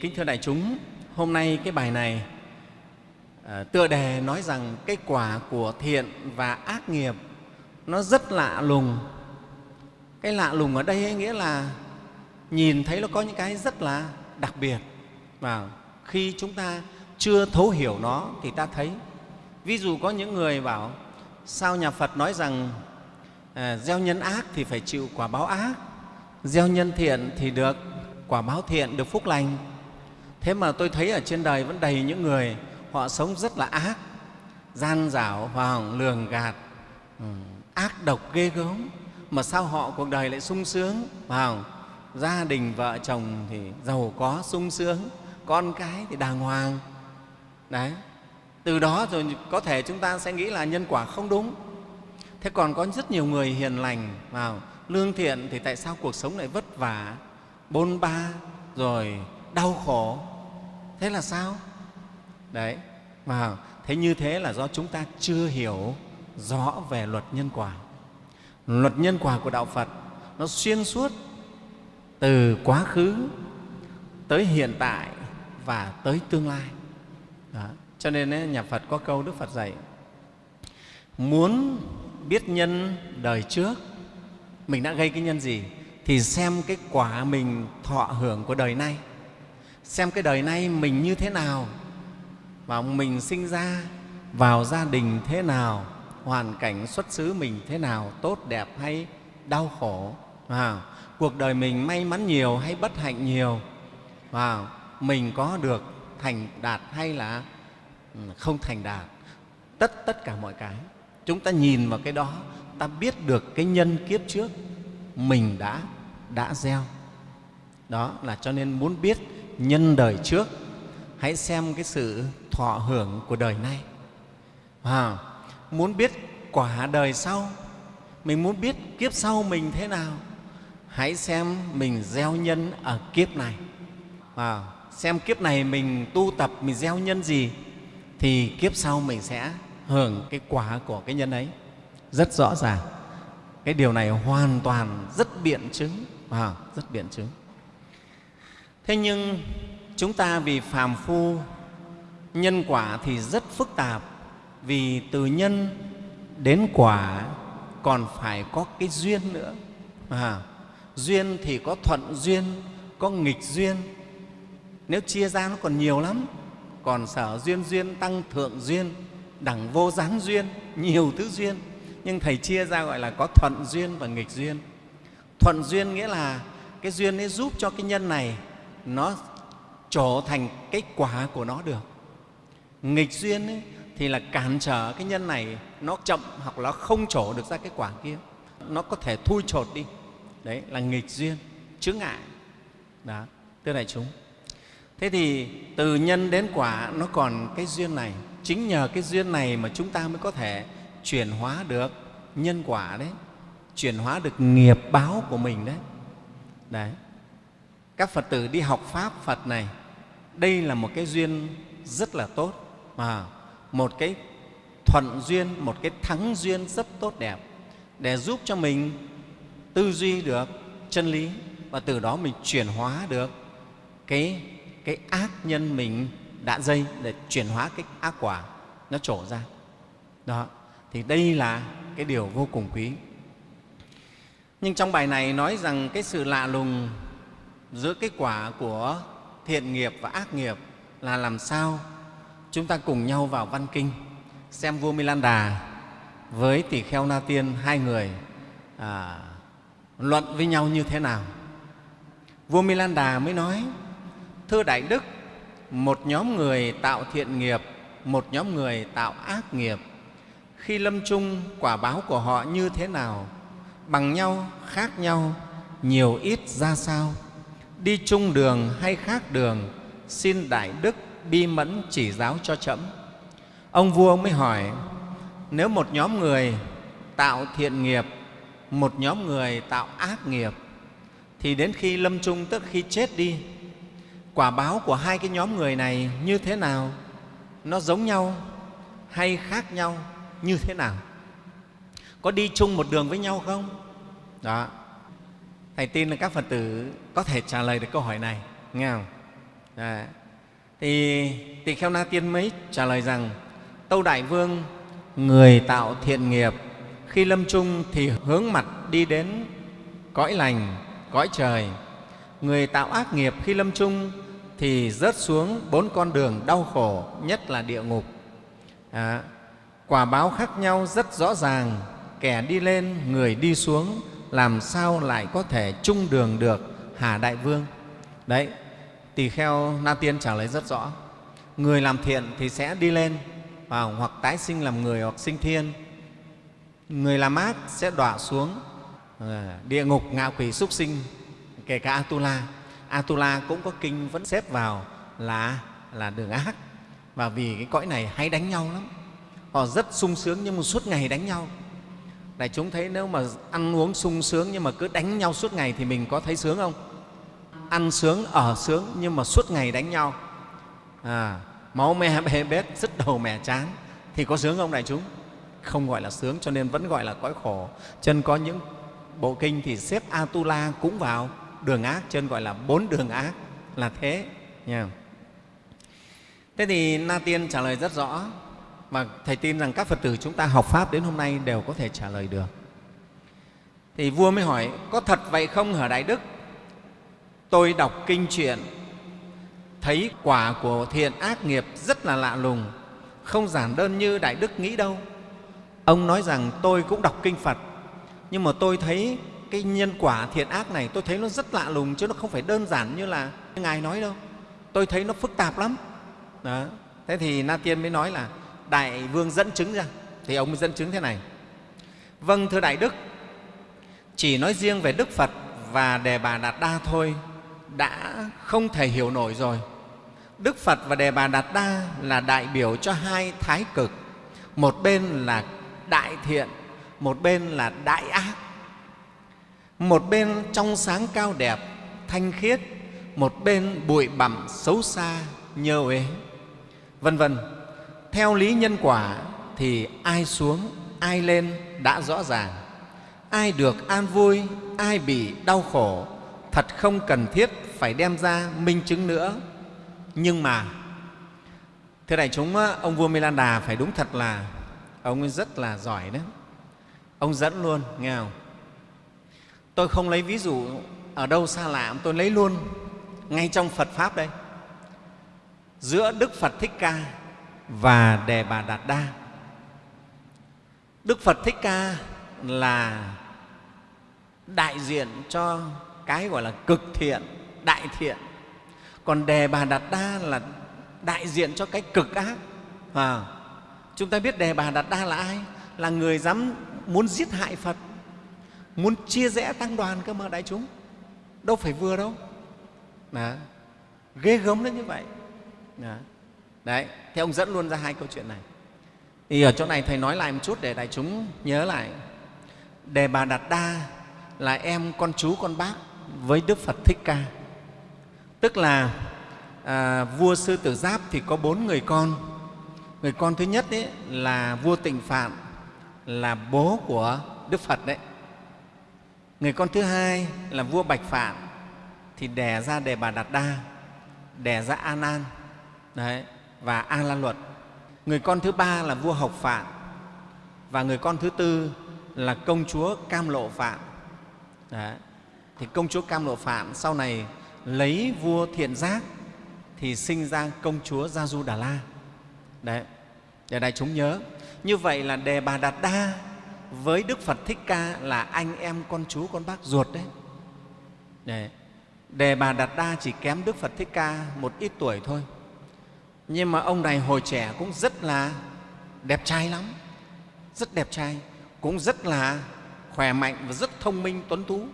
Kính thưa đại chúng, hôm nay cái bài này à, tựa đề nói rằng cái quả của thiện và ác nghiệp nó rất lạ lùng. Cái lạ lùng ở đây ấy nghĩa là nhìn thấy nó có những cái rất là đặc biệt và khi chúng ta chưa thấu hiểu nó thì ta thấy. Ví dụ có những người bảo sao nhà Phật nói rằng à, gieo nhân ác thì phải chịu quả báo ác, gieo nhân thiện thì được quả báo thiện, được phúc lành thế mà tôi thấy ở trên đời vẫn đầy những người họ sống rất là ác gian dảo hoàng lường gạt ừ, ác độc ghê gớm mà sao họ cuộc đời lại sung sướng? Vào gia đình vợ chồng thì giàu có sung sướng con cái thì đàng hoàng. Đấy từ đó rồi có thể chúng ta sẽ nghĩ là nhân quả không đúng. Thế còn có rất nhiều người hiền lành vào lương thiện thì tại sao cuộc sống lại vất vả bôn ba rồi đau khổ. Thế là sao? Đấy, mà thế như thế là do chúng ta chưa hiểu rõ về luật nhân quả. Luật nhân quả của đạo phật nó xuyên suốt từ quá khứ tới hiện tại và tới tương lai. Đó. cho nên nhà phật có câu đức phật dạy, muốn biết nhân đời trước, mình đã gây cái nhân gì thì xem cái quả mình thọ hưởng của đời nay xem cái đời nay mình như thế nào và mình sinh ra vào gia đình thế nào hoàn cảnh xuất xứ mình thế nào tốt đẹp hay đau khổ. À, cuộc đời mình may mắn nhiều hay bất hạnh nhiều? Và mình có được thành đạt hay là ừ, không thành đạt? Tất tất cả mọi cái. Chúng ta nhìn vào cái đó ta biết được cái nhân kiếp trước mình đã đã gieo. Đó là cho nên muốn biết nhân đời trước hãy xem cái sự thọ hưởng của đời nay. À, muốn biết quả đời sau mình muốn biết kiếp sau mình thế nào hãy xem mình gieo nhân ở kiếp này. À, xem kiếp này mình tu tập mình gieo nhân gì thì kiếp sau mình sẽ hưởng cái quả của cái nhân ấy. Rất rõ ràng. Cái điều này hoàn toàn rất biện chứng. À, rất biện chứng thế nhưng chúng ta vì phàm phu nhân quả thì rất phức tạp. Vì từ nhân đến quả còn phải có cái duyên nữa. À, duyên thì có thuận duyên có nghịch duyên. Nếu chia ra nó còn nhiều lắm. Còn sở duyên duyên tăng thượng duyên đẳng vô gián duyên nhiều thứ duyên. Nhưng thầy chia ra gọi là có thuận duyên và nghịch duyên. Thuận duyên nghĩa là cái duyên ấy giúp cho cái nhân này nó trở thành cái quả của nó được. Nghịch duyên ấy, thì là cản trở cái nhân này nó chậm hoặc nó không trổ được ra cái quả kia. Nó có thể thui chột đi. Đấy là nghịch duyên chướng ngại. Đó thưa đại chúng. Thế thì từ nhân đến quả nó còn cái duyên này. Chính nhờ cái duyên này mà chúng ta mới có thể chuyển hóa được nhân quả đấy chuyển hóa được nghiệp báo của mình đấy. Đấy các phật tử đi học pháp phật này, đây là một cái duyên rất là tốt mà, một cái thuận duyên, một cái thắng duyên rất tốt đẹp để giúp cho mình tư duy được chân lý và từ đó mình chuyển hóa được cái cái ác nhân mình đã dây để chuyển hóa cái ác quả nó trổ ra. Đó, thì đây là cái điều vô cùng quý. Nhưng trong bài này nói rằng cái sự lạ lùng giữa cái quả của thiện nghiệp và ác nghiệp là làm sao chúng ta cùng nhau vào văn kinh xem vua Milan Đà với tỷ kheo Na Tiên hai người à, luận với nhau như thế nào. Vua Milan Đà mới nói, Thưa Đại Đức, một nhóm người tạo thiện nghiệp, một nhóm người tạo ác nghiệp. Khi lâm chung, quả báo của họ như thế nào? Bằng nhau, khác nhau, nhiều ít ra sao? Đi chung đường hay khác đường, xin đại đức bi mẫn chỉ giáo cho trẫm ông vua mới hỏi, nếu một nhóm người tạo thiện nghiệp, một nhóm người tạo ác nghiệp, thì đến khi lâm chung tức khi chết đi, quả báo của hai cái nhóm người này như thế nào? Nó giống nhau hay khác nhau như thế nào? Có đi chung một đường với nhau không? Đó. Thầy tin là các phật tử có thể trả lời được câu hỏi này. Nghe không? Đấy. thì tỳ kheo na tiên mới trả lời rằng tâu đại vương người tạo thiện nghiệp khi lâm chung thì hướng mặt đi đến cõi lành cõi trời. Người tạo ác nghiệp khi lâm chung thì rớt xuống bốn con đường đau khổ nhất là địa ngục. À, quả báo khác nhau rất rõ ràng kẻ đi lên người đi xuống làm sao lại có thể chung đường được? Hà đại vương. Đấy tỳ kheo na tiên trả lời rất rõ. Người làm thiện thì sẽ đi lên vào hoặc tái sinh làm người hoặc sinh thiên. Người làm ác sẽ đọa xuống à, địa ngục ngạ quỷ súc sinh kể cả atula. Atula cũng có kinh vẫn xếp vào là là đường ác. Và vì cái cõi này hay đánh nhau lắm. Họ rất sung sướng nhưng mà suốt ngày đánh nhau. Đại chúng thấy nếu mà ăn uống sung sướng nhưng mà cứ đánh nhau suốt ngày thì mình có thấy sướng không? Ăn sướng ở sướng nhưng mà suốt ngày đánh nhau. À, máu me bê bết dứt đầu mẻ chán thì có sướng không đại chúng? Không gọi là sướng cho nên vẫn gọi là cõi khổ. Chân có những bộ kinh thì xếp atula cũng vào. Đường ác chân gọi là bốn đường ác. Là thế nha. Thế thì na tiên trả lời rất rõ. Và thầy tin rằng các phật tử chúng ta học pháp đến hôm nay đều có thể trả lời được. Thì vua mới hỏi có thật vậy không hả đại đức? Tôi đọc kinh truyện. Thấy quả của thiện ác nghiệp rất là lạ lùng, không giản đơn như đại đức nghĩ đâu. Ông nói rằng tôi cũng đọc kinh phật, nhưng mà tôi thấy cái nhân quả thiện ác này tôi thấy nó rất lạ lùng chứ nó không phải đơn giản như là ngài nói đâu. Tôi thấy nó phức tạp lắm. Đó. thế thì na tiên mới nói là đại vương dẫn chứng ra. Thì ông mới dẫn chứng thế này. Vâng thưa đại đức, chỉ nói riêng về đức phật và đề bà đạt đa thôi đã không thể hiểu nổi rồi. Đức phật và đề bà đạt đa là đại biểu cho hai thái cực. Một bên là đại thiện, một bên là đại ác. Một bên trong sáng cao đẹp, thanh khiết, một bên bụi bặm xấu xa, nhơ uế. Vân vân, theo lý nhân quả thì ai xuống, ai lên đã rõ ràng. Ai được an vui, ai bị đau khổ thật không cần thiết phải đem ra minh chứng nữa. Nhưng mà, thưa đại chúng ông vua Milanda phải đúng thật là ông ấy rất là giỏi đấy. Ông dẫn luôn, nghe không? Tôi không lấy ví dụ ở đâu xa lạ, tôi lấy luôn ngay trong phật pháp đây. Giữa đức phật thích ca và đề bà đạt đa. Đức phật thích ca là đại diện cho cái gọi là cực thiện đại thiện. Còn đề bà đạt đa là đại diện cho cái cực ác. À, chúng ta biết đề bà đạt đa là ai? Là người dám muốn giết hại phật muốn chia rẽ tăng đoàn cơ mà đại chúng. Đâu phải vừa đâu. Đó. ghê gớm đến như vậy. Đó. đấy thế ông dẫn luôn ra hai câu chuyện này. Thì ở chỗ này thầy nói lại một chút để đại chúng nhớ lại. Đề bà đạt đa là em con chú con bác với đức phật thích ca. Tức là à, vua sư tử giáp thì có bốn người con. Người con thứ nhất ấy là vua tịnh phạn là bố của đức phật đấy. Người con thứ hai là vua bạch phạn thì đẻ ra đề bà đạt đa đẻ ra a nan đấy, và a la luật. Người con thứ ba là vua học phạn và người con thứ tư là công chúa cam lộ phạn đấy thì công chúa cam lộ phạn sau này lấy vua thiện giác thì sinh ra công chúa gia du đà la. Đấy, để đại chúng nhớ. Như vậy là đề bà đạt đa với đức phật thích ca là anh em con chú, con bác ruột đấy. Đấy. đề bà đạt đa chỉ kém đức phật thích ca một ít tuổi thôi. Nhưng mà ông này hồi trẻ cũng rất là đẹp trai lắm, rất đẹp trai, cũng rất là khỏe mạnh và rất thông minh, tuấn tú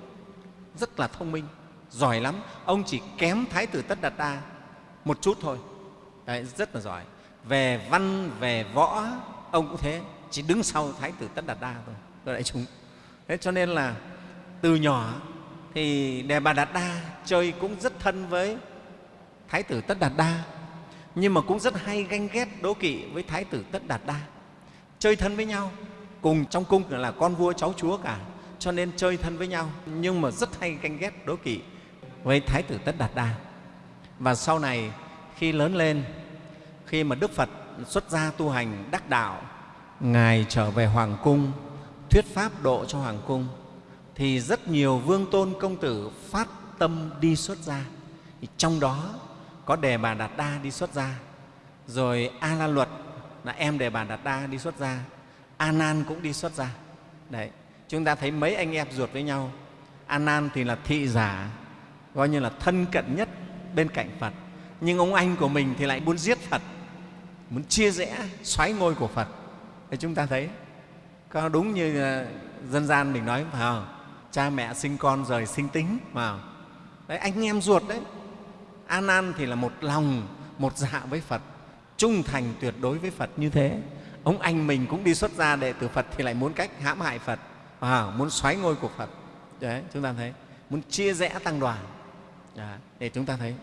rất là thông minh giỏi lắm. Ông chỉ kém thái tử tất đạt đa một chút thôi. Đấy, rất là giỏi. Về văn về võ ông cũng thế chỉ đứng sau thái tử tất đạt đa thôi tôi đại chúng. Thế cho nên là từ nhỏ thì đề bà đạt đa chơi cũng rất thân với thái tử tất đạt đa nhưng mà cũng rất hay ganh ghét đố kỵ với thái tử tất đạt đa. Chơi thân với nhau cùng trong cung là con vua cháu chúa cả cho nên chơi thân với nhau. Nhưng mà rất hay ganh ghét đố kỵ với thái tử tất đạt đa. Và sau này, khi lớn lên, khi mà đức phật xuất gia tu hành đắc đạo, ngài trở về hoàng cung, thuyết pháp độ cho hoàng cung, thì rất nhiều vương tôn công tử phát tâm đi xuất gia. Thì trong đó có đề bà đạt đa đi xuất gia, rồi a la luật, là em đề bà đạt đa đi xuất gia, a nan cũng đi xuất gia. Đấy chúng ta thấy mấy anh em ruột với nhau. A nan thì là thị giả, coi như là thân cận nhất bên cạnh phật. Nhưng ông anh của mình thì lại muốn giết phật, muốn chia rẽ, xoáy ngôi của phật. Thì chúng ta thấy, có đúng như ờ, dân gian mình nói, phải không? Cha mẹ sinh con rời sinh tính vào đấy, anh em ruột đấy. A nan thì là một lòng, một dạ với phật, trung thành tuyệt đối với phật như thế. Ông anh mình cũng đi xuất gia đệ tử phật thì lại muốn cách hãm hại phật à, muốn xoáy ngôi của phật. Đấy chúng ta thấy. Muốn chia rẽ tăng đoàn. Đấy, để chúng ta thấy.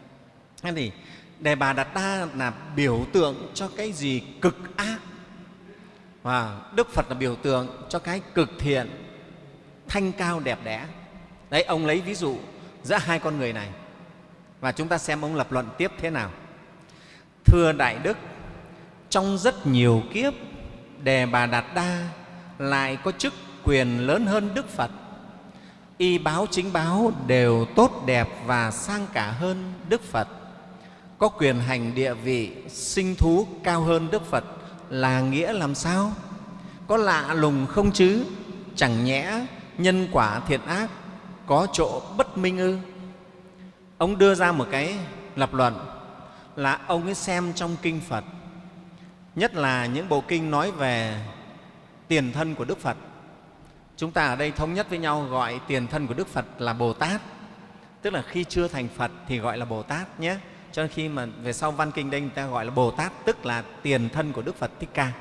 Thế thì đề bà đạt đa là biểu tượng cho cái gì cực ác. Và đức phật là biểu tượng cho cái cực thiện thanh cao đẹp đẽ. Đấy ông lấy ví dụ giữa hai con người này. Và chúng ta xem ông lập luận tiếp thế nào. Thưa đại đức trong rất nhiều kiếp đề bà đạt đa lại có chức quyền lớn hơn đức phật. Y báo chính báo đều tốt đẹp và sang cả hơn đức phật. Có quyền hành địa vị, sinh thú cao hơn đức phật là nghĩa làm sao? Có lạ lùng không chứ? Chẳng nhẽ nhân quả thiện ác có chỗ bất minh ư? Ông đưa ra một cái lập luận là ông ấy xem trong kinh phật. Nhất là những bộ kinh nói về tiền thân của đức phật chúng ta ở đây thống nhất với nhau gọi tiền thân của đức phật là bồ tát. Tức là khi chưa thành phật thì gọi là bồ tát nhé. Cho nên khi mà về sau văn kinh đây người ta gọi là bồ tát, tức là tiền thân của đức phật thích ca.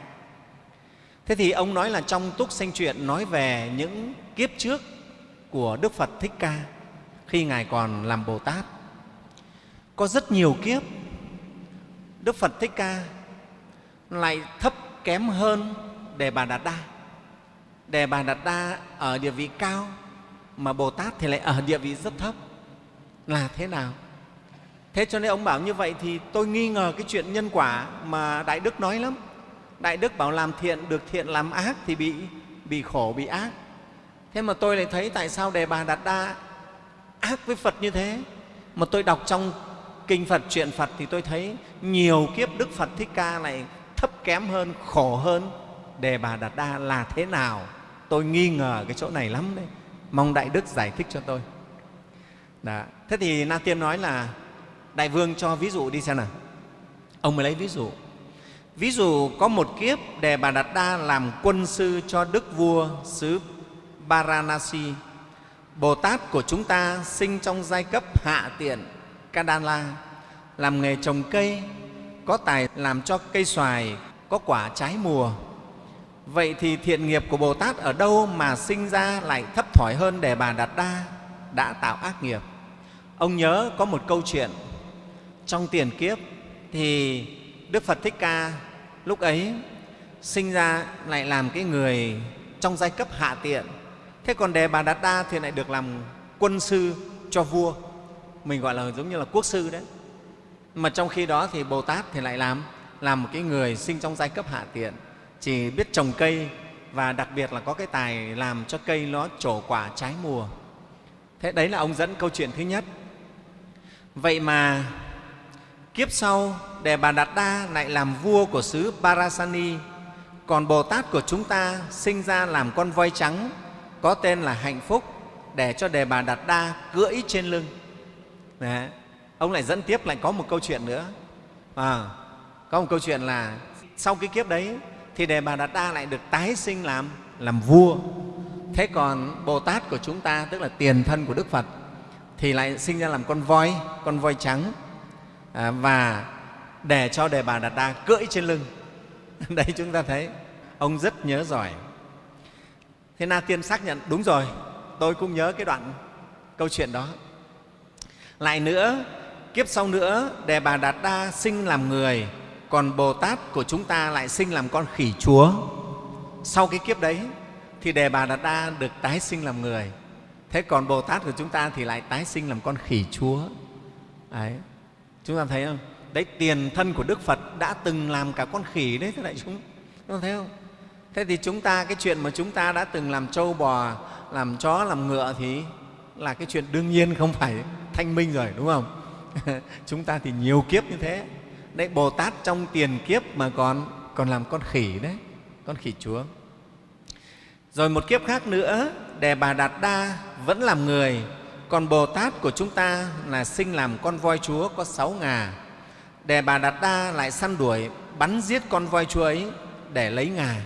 Thế thì ông nói là trong túc sanh truyện nói về những kiếp trước của đức phật thích ca, khi ngài còn làm bồ tát. Có rất nhiều kiếp, đức phật thích ca lại thấp kém hơn đề bà đạt đa đề bà đạt đa ở địa vị cao, mà bồ tát thì lại ở địa vị rất thấp. Là thế nào? Thế cho nên ông bảo như vậy thì tôi nghi ngờ cái chuyện nhân quả mà đại đức nói lắm. Đại đức bảo làm thiện được thiện, làm ác thì bị bị khổ, bị ác. Thế mà tôi lại thấy tại sao đề bà đạt đa ác với phật như thế? Mà tôi đọc trong kinh phật chuyện phật thì tôi thấy nhiều kiếp đức phật thích ca lại thấp kém hơn, khổ hơn. Đề bà đạt đa là thế nào? Tôi nghi ngờ cái chỗ này lắm đấy. Mong đại đức giải thích cho tôi. Đó. thế thì na tiên nói là, đại vương cho ví dụ đi xem nào. Ông mới lấy ví dụ. Ví dụ có một kiếp đề bà đạt đa làm quân sư cho đức vua xứ Varanasi. Bồ Tát của chúng ta sinh trong giai cấp hạ tiện Kadala, làm nghề trồng cây, có tài làm cho cây xoài, có quả trái mùa vậy thì thiện nghiệp của Bồ Tát ở đâu mà sinh ra lại thấp thỏi hơn để bà Đạt Đa đã tạo ác nghiệp? Ông nhớ có một câu chuyện. Trong tiền kiếp thì Đức Phật Thích Ca lúc ấy sinh ra lại làm cái người trong giai cấp hạ tiện. Thế còn đề bà đạt đa thì lại được làm quân sư cho vua. Mình gọi là giống như là quốc sư đấy. Mà trong khi đó thì bồ tát thì lại làm làm một cái người sinh trong giai cấp hạ tiện chỉ biết trồng cây và đặc biệt là có cái tài làm cho cây nó trổ quả trái mùa. Thế đấy là ông dẫn câu chuyện thứ nhất. Vậy mà kiếp sau đề bà đạt đa lại làm vua của xứ parasani còn bồ tát của chúng ta sinh ra làm con voi trắng có tên là hạnh phúc để cho đề bà đạt đa cưỡi trên lưng. Đấy. ông lại dẫn tiếp lại có một câu chuyện nữa. À, có một câu chuyện là sau cái kiếp đấy thì đề bà đạt đa lại được tái sinh làm làm vua. Thế còn bồ tát của chúng ta tức là tiền thân của đức phật thì lại sinh ra làm con voi con voi trắng. À, và để cho đề bà đạt đa cưỡi trên lưng. Đây chúng ta thấy ông rất nhớ giỏi. Thế na tiên xác nhận đúng rồi tôi cũng nhớ cái đoạn câu chuyện đó. Lại nữa kiếp sau nữa đề bà đạt đa sinh làm người còn bồ tát của chúng ta lại sinh làm con khỉ chúa. Sau cái kiếp đấy thì đề bà đạt đa được tái sinh làm người. Thế còn bồ tát của chúng ta thì lại tái sinh làm con khỉ chúa. Đấy. Chúng ta thấy không? Đấy, tiền thân của đức phật đã từng làm cả con khỉ đấy thế đại chúng. Chúng ta thấy không? Thế thì chúng ta, cái chuyện mà chúng ta đã từng làm trâu bò, làm chó, làm ngựa thì là cái chuyện đương nhiên không phải thanh minh rồi, đúng không? Chúng ta thì nhiều kiếp như thế đấy, bồ tát trong tiền kiếp mà còn còn làm con khỉ đấy, con khỉ chúa. Rồi một kiếp khác nữa đề bà đạt đa vẫn làm người. Còn bồ tát của chúng ta là sinh làm con voi chúa có sáu ngà. Đề bà đạt đa lại săn đuổi, bắn giết con voi chúa ấy để lấy ngà.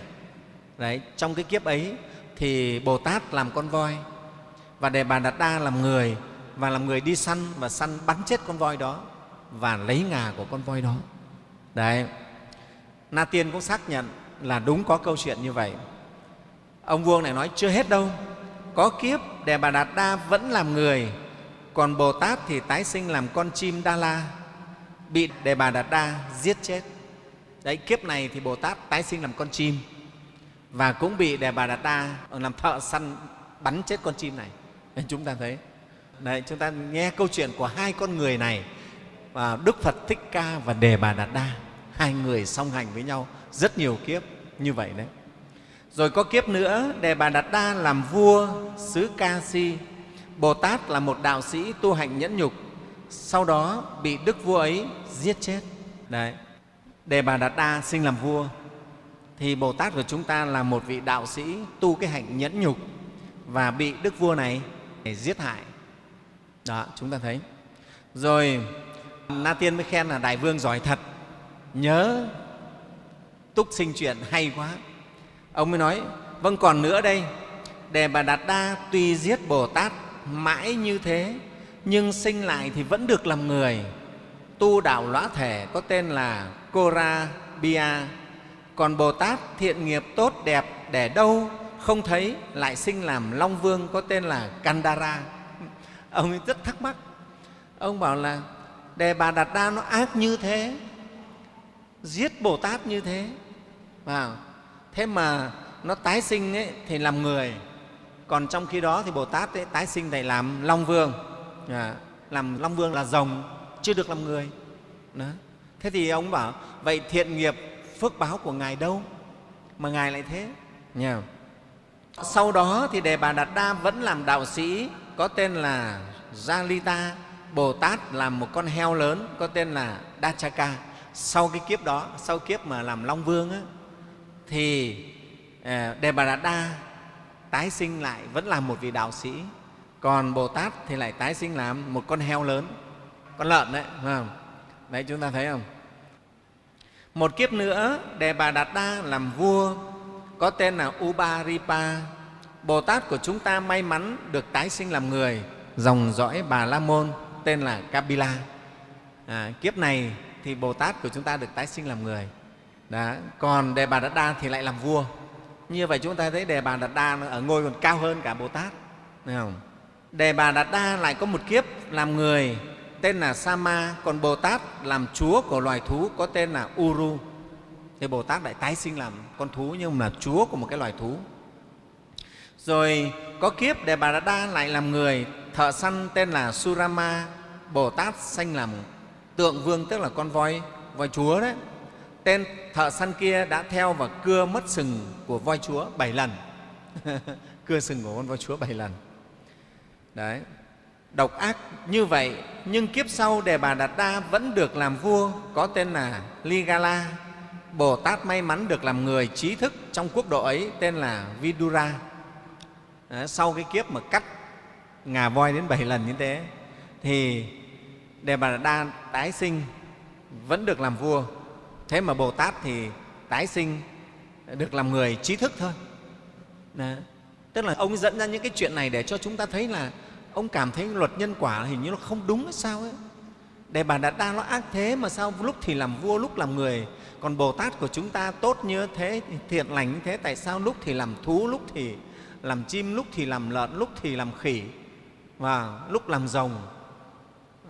Đấy, trong cái kiếp ấy thì bồ tát làm con voi và đề bà đạt đa làm người và làm người đi săn và săn bắn chết con voi đó và lấy ngà của con voi đó. Đấy. Na tiên cũng xác nhận là đúng có câu chuyện như vậy. Ông vuông này nói chưa hết đâu có kiếp đề bà đạt đa vẫn làm người còn bồ tát thì tái sinh làm con chim đa la bị đề bà đạt đa giết chết. Đấy kiếp này thì bồ tát tái sinh làm con chim và cũng bị đề bà đạt đa làm thợ săn bắn chết con chim này. Nên chúng ta thấy đấy, chúng ta nghe câu chuyện của hai con người này và đức phật thích ca và đề bà đạt đa, hai người song hành với nhau rất nhiều kiếp như vậy đấy. Rồi có kiếp nữa, đề bà đạt đa làm vua, xứ ca si. Bồ tát là một đạo sĩ tu hành nhẫn nhục, sau đó bị đức vua ấy giết chết. Đấy. Đề bà đạt đa sinh làm vua. Thì bồ tát của chúng ta là một vị đạo sĩ tu cái hạnh nhẫn nhục và bị đức vua này giết hại. Đó, chúng ta thấy. Rồi na tiên mới khen là đại vương giỏi thật. Nhớ, túc sinh chuyện hay quá. Ông mới nói vâng còn nữa đây. Đề bà đạt đa tuy giết bồ tát mãi như thế, nhưng sinh lại thì vẫn được làm người. Tu đạo lõa thể có tên là Kora Bia còn Bồ Tát thiện nghiệp tốt đẹp để đâu, không thấy, lại sinh làm Long Vương có tên là Kandara. Ông ấy rất thắc mắc. Ông bảo là đề bà đạt đa nó ác như thế giết bồ tát như thế. Vào. Thế mà nó tái sinh ấy, thì làm người. Còn trong khi đó thì bồ tát ấy, tái sinh thì làm long vương. À, làm long vương là rồng chưa được làm người. Đó. thế thì ông bảo vậy thiện nghiệp phước báo của ngài đâu mà ngài lại thế? Nha sau đó thì đề bà đạt đa vẫn làm đạo sĩ có tên là Jalita, Bồ Tát làm một con heo lớn có tên là Dachaka. Sau cái kiếp đó, sau kiếp mà làm Long Vương á, thì Đề Bà Đạt Đa tái sinh lại vẫn là một vị đạo sĩ, còn Bồ Tát thì lại tái sinh làm một con heo lớn, con lợn đấy, phải không? Đấy chúng ta thấy không? Một kiếp nữa, Đề Bà Đạt Đa làm vua có tên là Ubaripa Bồ Tát của chúng ta may mắn được tái sinh làm người, dòng dõi Bà La Môn tên là Kapila. À, kiếp này thì Bồ Tát của chúng ta được tái sinh làm người. Đó. Còn Đề Bà Đạt Đa thì lại làm vua. Như vậy chúng ta thấy Đề Bà Đạt Đa ở ngôi còn cao hơn cả Bồ Tát. Thấy không? Đề Bà Đạt Đa lại có một kiếp làm người tên là Sama, còn Bồ Tát làm chúa của loài thú có tên là Uru. Thì Bồ Tát lại tái sinh làm con thú nhưng mà là chúa của một cái loài thú. Rồi có kiếp Đề Bà Đạt Đa lại làm người, thợ săn tên là Surama, Bồ Tát sanh làm tượng vương tức là con voi, voi chúa đấy. Tên thợ săn kia đã theo và cưa mất sừng của voi chúa bảy lần. cưa sừng của con voi chúa bảy lần. Đấy. Độc ác như vậy, nhưng kiếp sau Đề Bà Đạt Đa vẫn được làm vua, có tên là Ligala. Bồ Tát may mắn được làm người trí thức trong quốc độ ấy, tên là Vidura. Đấy, sau cái kiếp mà cắt ngà voi đến bảy lần như thế, thì đề bà đa tái sinh vẫn được làm vua. Thế mà bồ tát thì tái sinh được làm người trí thức thôi. Đó. tức là ông dẫn ra những cái chuyện này để cho chúng ta thấy là ông cảm thấy luật nhân quả hình như nó không đúng hay sao ấy. Đề bà đạt đa nó ác thế mà sao lúc thì làm vua, lúc làm người, còn bồ tát của chúng ta tốt như thế, thiện lành như thế, tại sao lúc thì làm thú, lúc thì làm chim, lúc thì làm lợn, lúc thì làm khỉ? Và lúc làm rồng,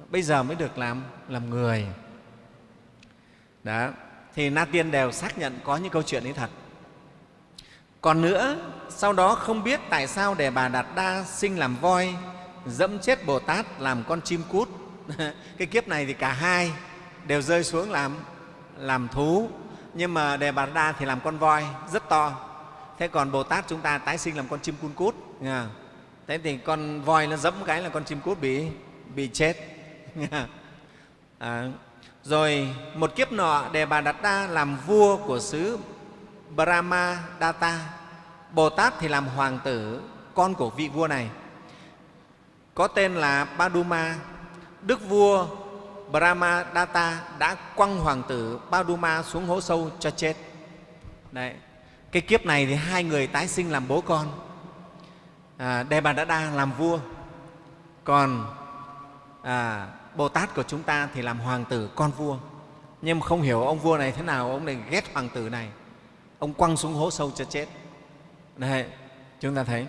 bây giờ mới được làm làm người. Đó, thì na tiên đều xác nhận có những câu chuyện ấy thật. Còn nữa, sau đó không biết tại sao để bà đạt đa sinh làm voi, dẫm chết bồ tát làm con chim cút. Cái kiếp này thì cả hai đều rơi xuống làm làm thú. Nhưng mà đề bà đa thì làm con voi, rất to. Thế còn bồ tát chúng ta tái sinh làm con chim cun cút. Nha thế thì con voi nó dẫm cái là con chim cút bị bị chết. À, rồi một kiếp nọ đề bà đạt đa làm vua của xứ brahma data bồ tát thì làm hoàng tử con của vị vua này có tên là Paduma. Đức vua Brahma Data đã quăng hoàng tử Paduma xuống hố sâu cho chết. Đấy. Cái kiếp này thì hai người tái sinh làm bố con. À, Đa làm vua, còn à, Bồ Tát của chúng ta thì làm hoàng tử con vua. Nhưng mà không hiểu ông vua này thế nào, ông này ghét hoàng tử này. Ông quăng xuống hố sâu cho chết. Đấy, chúng ta thấy.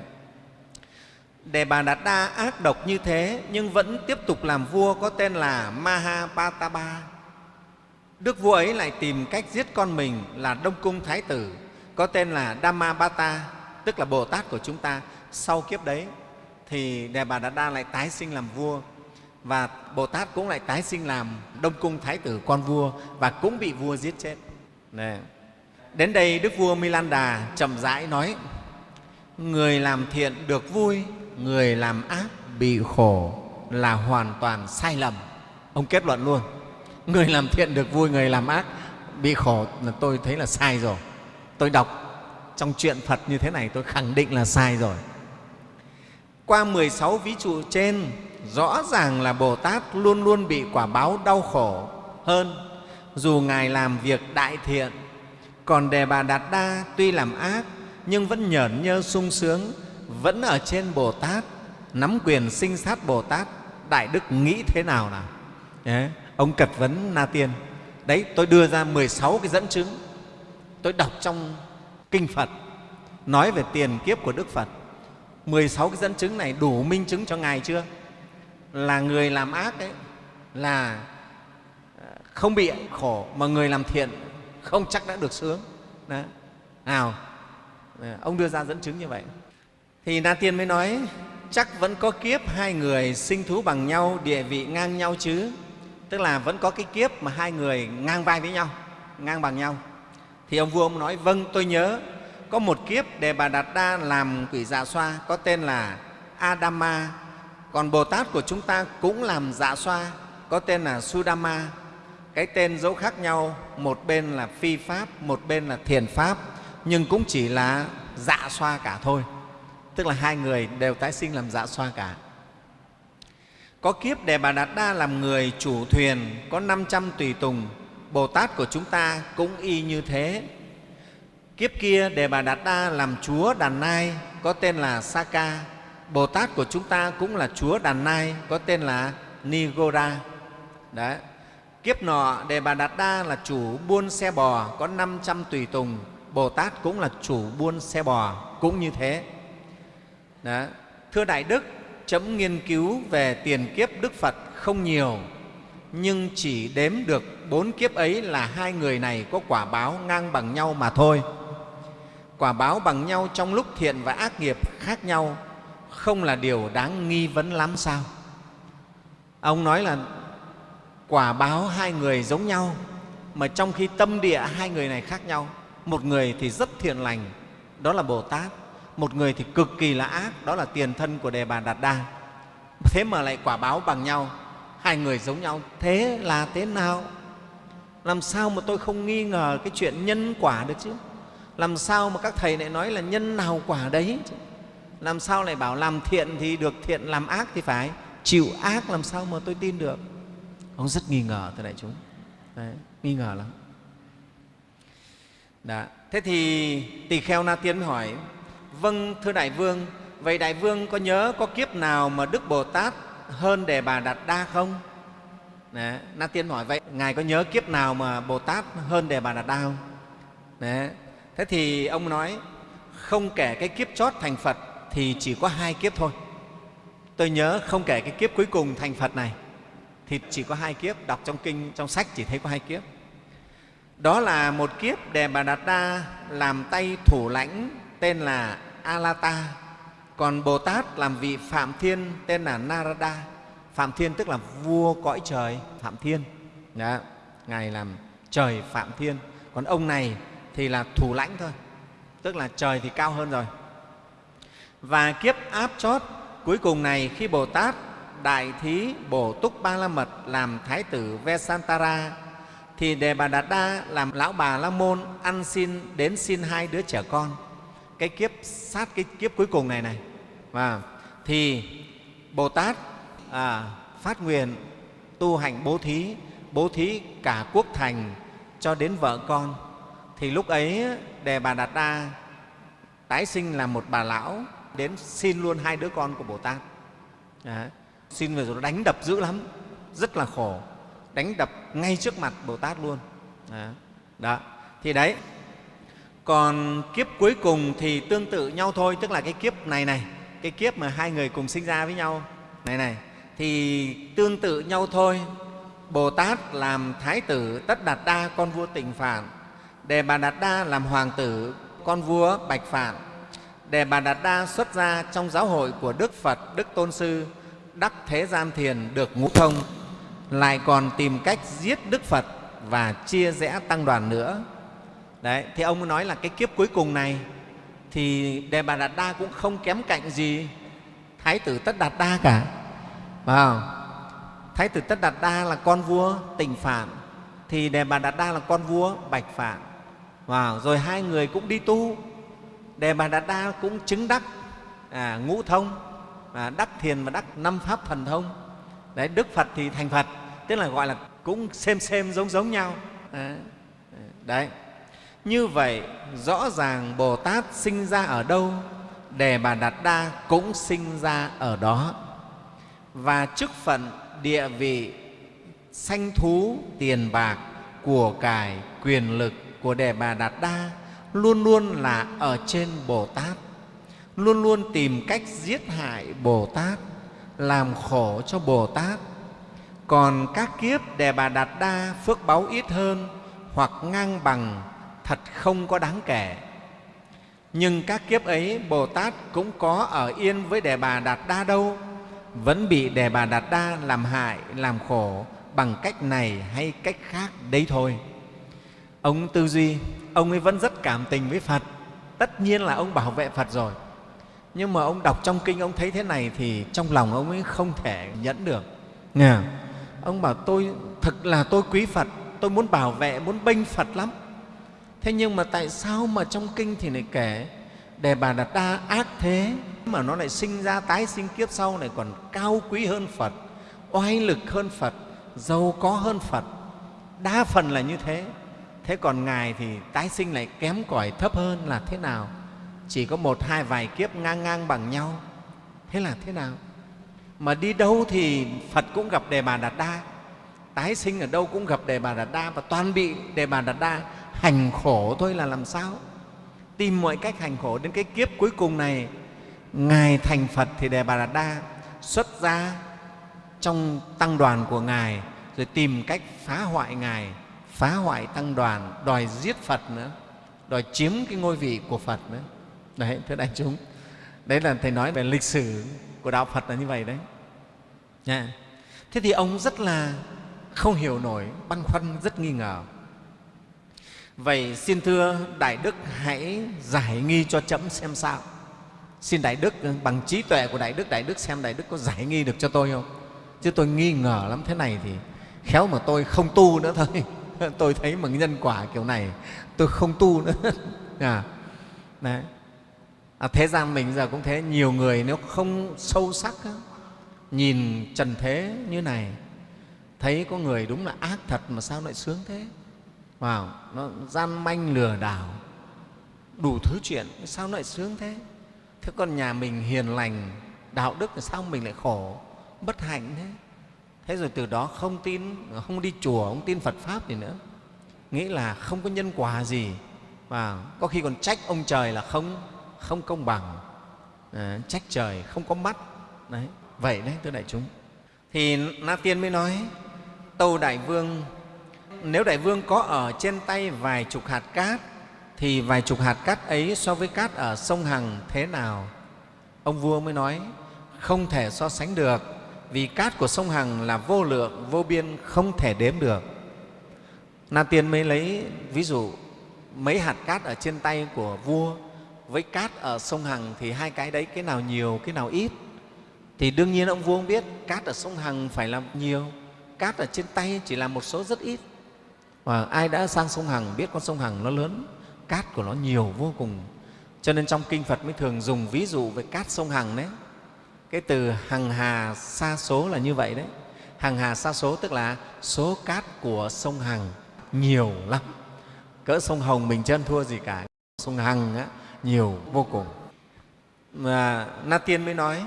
Đề Bà Đạt Đa ác độc như thế nhưng vẫn tiếp tục làm vua có tên là Mahapataba. Đức vua ấy lại tìm cách giết con mình là Đông Cung Thái tử có tên là Dhammapata, tức là Bồ Tát của chúng ta. Sau kiếp đấy thì Đề Bà Đạt Đa lại tái sinh làm vua và Bồ Tát cũng lại tái sinh làm Đông Cung Thái tử con vua và cũng bị vua giết chết. Nè, Đến đây Đức vua Milanda chậm rãi nói Người làm thiện được vui người làm ác bị khổ là hoàn toàn sai lầm. Ông kết luận luôn người làm thiện được vui người làm ác bị khổ là tôi thấy là sai rồi. Tôi đọc trong chuyện phật như thế này tôi khẳng định là sai rồi qua 16 ví dụ trên rõ ràng là bồ tát luôn luôn bị quả báo đau khổ hơn dù ngài làm việc đại thiện còn đề bà đạt đa tuy làm ác nhưng vẫn nhởn nhơ sung sướng vẫn ở trên Bồ Tát, nắm quyền sinh sát Bồ Tát, Đại Đức nghĩ thế nào nào? Đấy, ông cật vấn Na Tiên. Đấy, tôi đưa ra 16 cái dẫn chứng. Tôi đọc trong Kinh Phật nói về tiền kiếp của Đức Phật. 16 cái dẫn chứng này đủ minh chứng cho Ngài chưa? Là người làm ác ấy là ờ, không bị khổ, mà người làm thiện không chắc đã được sướng. Đó. Nào, ờ, ông đưa ra dẫn chứng như vậy thì na tiên mới nói chắc vẫn có kiếp hai người sinh thú bằng nhau địa vị ngang nhau chứ tức là vẫn có cái kiếp mà hai người ngang vai với nhau ngang bằng nhau thì ông vua ông nói vâng tôi nhớ có một kiếp đề bà đạt đa làm quỷ dạ xoa, có tên là adama. Còn bồ tát của chúng ta cũng làm dạ xoa, có tên là sudama. Cái tên dấu khác nhau, một bên là phi pháp, một bên là thiền pháp, nhưng cũng chỉ là dạ xoa cả thôi. Tức là hai người đều tái sinh làm dạ xoa cả. Có kiếp đề bà đạt đa làm người chủ thuyền, có 500 tùy tùng. Bồ tát của chúng ta cũng y như thế kiếp kia đề bà đạt đa làm chúa đàn nai có tên là saka bồ tát của chúng ta cũng là chúa đàn nai có tên là nigoda Đấy. kiếp nọ đề bà đạt đa là chủ buôn xe bò có 500 tùy tùng bồ tát cũng là chủ buôn xe bò cũng như thế Đấy. Thưa Đại Đức, chấm nghiên cứu về tiền kiếp Đức Phật không nhiều, nhưng chỉ đếm được bốn kiếp ấy là hai người này có quả báo ngang bằng nhau mà thôi. Quả báo bằng nhau trong lúc thiện và ác nghiệp khác nhau không là điều đáng nghi vấn lắm sao? Ông nói là quả báo hai người giống nhau, mà trong khi tâm địa hai người này khác nhau. Một người thì rất thiện lành, đó là Bồ Tát, một người thì cực kỳ là ác đó là tiền thân của đề bà đạt đa thế mà lại quả báo bằng nhau hai người giống nhau thế là thế nào làm sao mà tôi không nghi ngờ cái chuyện nhân quả được chứ làm sao mà các thầy lại nói là nhân nào quả đấy làm sao lại bảo làm thiện thì được thiện làm ác thì phải chịu ác làm sao mà tôi tin được ông rất nghi ngờ thưa đại chúng đấy, nghi ngờ lắm Đã. thế thì tỳ kheo na tiên hỏi Vâng, thưa Đại Vương, vậy Đại Vương có nhớ có kiếp nào mà Đức Bồ Tát hơn Đề Bà Đạt Đa không? Đấy, Na Tiên hỏi vậy, Ngài có nhớ kiếp nào mà Bồ Tát hơn Đề Bà Đạt Đa không? Đấy. Thế thì ông nói, không kể cái kiếp chót thành Phật thì chỉ có hai kiếp thôi. Tôi nhớ không kể cái kiếp cuối cùng thành Phật này thì chỉ có hai kiếp, đọc trong kinh, trong sách chỉ thấy có hai kiếp. Đó là một kiếp Đề Bà Đạt Đa làm tay thủ lãnh tên là Alata, còn Bồ Tát làm vị Phạm Thiên tên là Narada. phạm thiên tức là vua cõi trời phạm thiên Đó. ngài làm trời phạm thiên còn ông này thì là thủ lãnh thôi. Tức là trời thì cao hơn rồi. Và kiếp áp chót cuối cùng này khi bồ tát đại thí bổ túc ba la mật làm thái tử vesantara thì đề bà đạt đa làm lão bà la môn ăn xin đến xin hai đứa trẻ con. Cái kiếp sát cái kiếp cuối cùng này này. Và thì bồ tát à, phát nguyện tu hành bố thí bố thí cả quốc thành cho đến vợ con thì lúc ấy, đề bà đạt đa tái sinh là một bà lão đến xin luôn hai đứa con của bồ tát Đấy. xin về rồi đánh đập dữ lắm, rất là khổ, đánh đập ngay trước mặt bồ tát luôn Đó. Đó. thì đấy, còn kiếp cuối cùng thì tương tự nhau thôi, tức là cái kiếp này này, cái kiếp mà hai người cùng sinh ra với nhau, này này, thì tương tự nhau thôi bồ tát làm thái tử tất đạt đa con vua tịnh phản đề bà đạt đa làm hoàng tử, con vua bạch phạn. Đề bà đạt đa xuất ra trong giáo hội của đức phật, đức tôn sư, đắc thế gian thiền được ngũ thông, lại còn tìm cách giết đức phật và chia rẽ tăng đoàn nữa. Đấy, thì ông nói là cái kiếp cuối cùng này thì đề bà đạt đa cũng không kém cạnh gì thái tử tất đạt đa cả. Vào thái tử tất đạt đa là con vua tịnh phản thì đề bà đạt đa là con vua bạch phản wow. rồi hai người cũng đi tu. Đề bà đạt đa cũng chứng đắc à, ngũ thông à, đắc thiền và đắc năm pháp thần thông. Đấy đức phật thì thành phật tức là gọi là cũng xem xem giống giống nhau. À, đấy. Như vậy rõ ràng bồ tát sinh ra ở đâu đề bà đạt đa cũng sinh ra ở đó. Và chức phận địa vị sanh thú tiền bạc của cải quyền lực của đề bà đạt đa luôn luôn là ở trên bồ tát, luôn luôn tìm cách giết hại bồ tát, làm khổ cho bồ tát. Còn các kiếp đề bà đạt đa phước báu ít hơn hoặc ngang bằng thật không có đáng kể. Nhưng các kiếp ấy bồ tát cũng có ở yên với đề bà đạt đa đâu, vẫn bị đề bà đạt đa làm hại, làm khổ bằng cách này hay cách khác đấy thôi ông tư duy ông ấy vẫn rất cảm tình với phật. Tất nhiên là ông bảo vệ phật rồi. Nhưng mà ông đọc trong kinh ông thấy thế này thì trong lòng ông ấy không thể nhẫn được. Nghe ông bảo tôi thực là tôi quý phật tôi muốn bảo vệ muốn bênh phật lắm. Thế nhưng mà tại sao mà trong kinh thì lại kể đề bà đạt đa ác thế mà nó lại sinh ra tái sinh kiếp sau này còn cao quý hơn phật oai lực hơn phật giàu có hơn phật. Đa phần là như thế thế còn ngài thì tái sinh lại kém cỏi thấp hơn là thế nào? Chỉ có một hai vài kiếp ngang ngang bằng nhau. Thế là thế nào? Mà đi đâu thì phật cũng gặp đề bà đạt đa. Tái sinh ở đâu cũng gặp đề bà đạt đa và toàn bị đề bà đạt đa hành khổ thôi là làm sao? Tìm mọi cách hành khổ đến cái kiếp cuối cùng này, ngài thành phật thì đề bà đạt đa xuất ra trong tăng đoàn của ngài rồi tìm cách phá hoại ngài phá hoại tăng đoàn, đòi giết phật nữa, đòi chiếm cái ngôi vị của phật nữa. Đấy, thưa đại chúng, đấy là thầy nói về lịch sử của đạo phật là như vậy đấy. Nha. Thế thì ông rất là không hiểu nổi, băn khoăn rất nghi ngờ. Vậy xin thưa đại đức hãy giải nghi cho chấm xem sao. Xin đại đức ừ, bằng trí tuệ của đại đức đại đức xem đại đức có giải nghi được cho tôi không? Chứ tôi nghi ngờ lắm thế này thì khéo mà tôi không tu nữa thôi. tôi thấy mà nhân quả kiểu này tôi không tu nữa. À, đấy. À, thế gian mình giờ cũng thế nhiều người nếu không sâu sắc nhìn trần thế như này thấy có người đúng là ác thật mà sao lại sướng thế? Vào nó gian manh lừa đảo đủ thứ chuyện sao lại sướng thế? Thế còn nhà mình hiền lành đạo đức thì sao mình lại khổ bất hạnh thế? Thế rồi từ đó không tin không đi chùa không tin phật pháp gì nữa. Nghĩ là không có nhân quả gì. Và có khi còn trách ông trời là không không công bằng. À, trách trời không có mắt. Đấy vậy đấy thưa đại chúng. Thì na tiên mới nói tâu đại vương nếu đại vương có ở trên tay vài chục hạt cát thì vài chục hạt cát ấy so với cát ở sông hằng thế nào? Ông vua mới nói không thể so sánh được vì cát của sông Hằng là vô lượng, vô biên, không thể đếm được. Na Tiên mới lấy ví dụ mấy hạt cát ở trên tay của vua với cát ở sông Hằng thì hai cái đấy cái nào nhiều, cái nào ít. Thì đương nhiên ông vua không biết cát ở sông Hằng phải là nhiều, cát ở trên tay chỉ là một số rất ít. Và ai đã sang sông Hằng biết con sông Hằng nó lớn, cát của nó nhiều vô cùng. Cho nên trong Kinh Phật mới thường dùng ví dụ về cát sông Hằng đấy. Cái từ hằng hà xa số là như vậy đấy. Hằng hà xa số tức là số cát của sông Hằng nhiều lắm. Cỡ sông Hồng mình chân thua gì cả. Sông Hằng á, nhiều vô cùng. Mà Na Tiên mới nói,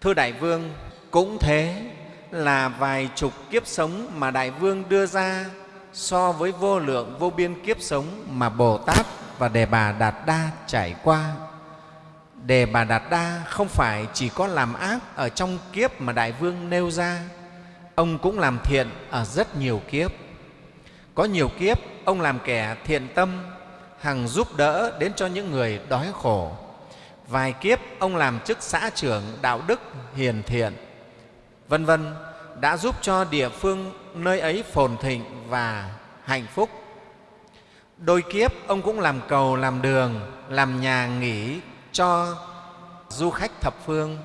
Thưa Đại Vương, cũng thế là vài chục kiếp sống mà Đại Vương đưa ra so với vô lượng vô biên kiếp sống mà Bồ Tát và Đề Bà Đạt Đa trải qua. Đề Bà Đạt Đa không phải chỉ có làm ác ở trong kiếp mà Đại Vương nêu ra, ông cũng làm thiện ở rất nhiều kiếp. Có nhiều kiếp, ông làm kẻ thiện tâm, hằng giúp đỡ đến cho những người đói khổ. Vài kiếp, ông làm chức xã trưởng đạo đức hiền thiện, vân vân đã giúp cho địa phương nơi ấy phồn thịnh và hạnh phúc. Đôi kiếp ông cũng làm cầu, làm đường, làm nhà nghỉ cho du khách thập phương,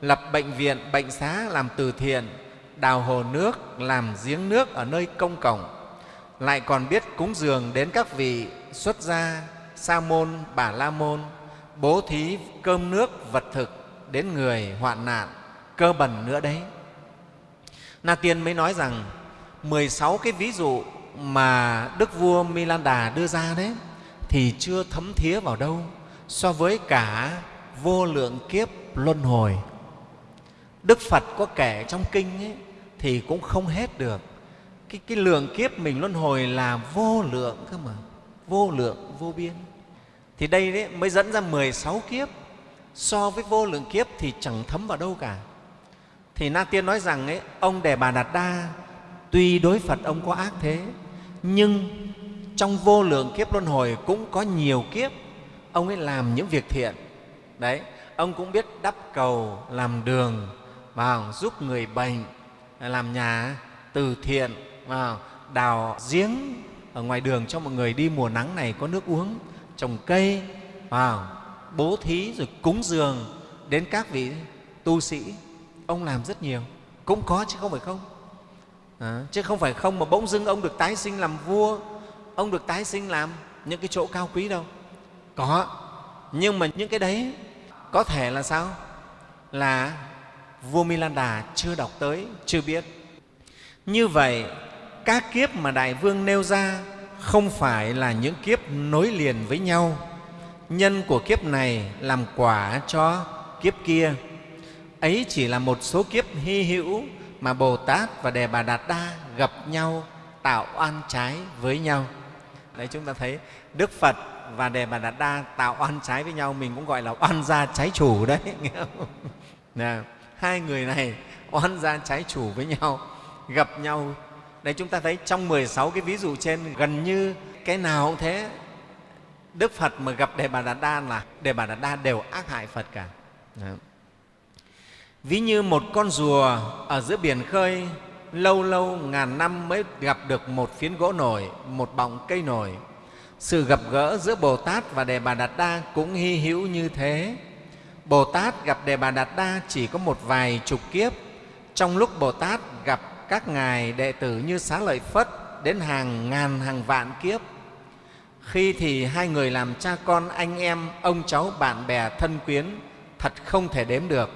lập bệnh viện, bệnh xá làm từ thiện, đào hồ nước, làm giếng nước ở nơi công cộng, lại còn biết cúng dường đến các vị xuất gia, sa môn, bà la môn, bố thí cơm nước, vật thực đến người hoạn nạn, cơ bẩn nữa đấy. Na Tiên mới nói rằng 16 cái ví dụ mà Đức vua Milanda đưa ra đấy thì chưa thấm thía vào đâu so với cả vô lượng kiếp luân hồi. Đức Phật có kể trong kinh ấy, thì cũng không hết được. Cái, cái lượng kiếp mình luân hồi là vô lượng cơ mà, vô lượng, vô biên. Thì đây đấy mới dẫn ra 16 kiếp, so với vô lượng kiếp thì chẳng thấm vào đâu cả. Thì Na Tiên nói rằng ấy, ông Đề Bà Đạt Đa, tuy đối Phật ông có ác thế, nhưng trong vô lượng kiếp luân hồi cũng có nhiều kiếp ông ấy làm những việc thiện. Đấy ông cũng biết đắp cầu làm đường vào giúp người bệnh làm nhà từ thiện vào đào giếng ở ngoài đường cho mọi người đi. Mùa nắng này có nước uống trồng cây vào bố thí rồi cúng dường đến các vị tu sĩ. Ông làm rất nhiều. Cũng có chứ không phải không? À, chứ không phải không mà bỗng dưng ông được tái sinh làm vua ông được tái sinh làm những cái chỗ cao quý đâu có. Nhưng mà những cái đấy có thể là sao? Là vua milanda chưa đọc tới, chưa biết. Như vậy, các kiếp mà đại vương nêu ra không phải là những kiếp nối liền với nhau. Nhân của kiếp này làm quả cho kiếp kia. Ấy chỉ là một số kiếp hy hữu mà bồ tát và đề bà đạt đa gặp nhau, tạo oan trái với nhau. Đấy, chúng ta thấy đức phật và đề bà đạt đa tạo oan trái với nhau mình cũng gọi là oan gia trái chủ đấy. Nghe không? Nè, hai người này oan gia trái chủ với nhau gặp nhau. Đấy chúng ta thấy trong 16 cái ví dụ trên gần như cái nào cũng thế. Đức phật mà gặp đề bà đạt đa là đề bà đạt đa đều ác hại phật cả. Đấy. ví như một con rùa ở giữa biển khơi lâu lâu ngàn năm mới gặp được một phiến gỗ nổi một bọng cây nổi sự gặp gỡ giữa bồ tát và đề bà đạt đa cũng hy hữu như thế. Bồ tát gặp đề bà đạt đa chỉ có một vài chục kiếp. Trong lúc bồ tát gặp các ngài đệ tử như xá lợi phất đến hàng ngàn, hàng vạn kiếp, khi thì hai người làm cha con anh em, ông cháu, bạn bè, thân quyến thật không thể đếm được.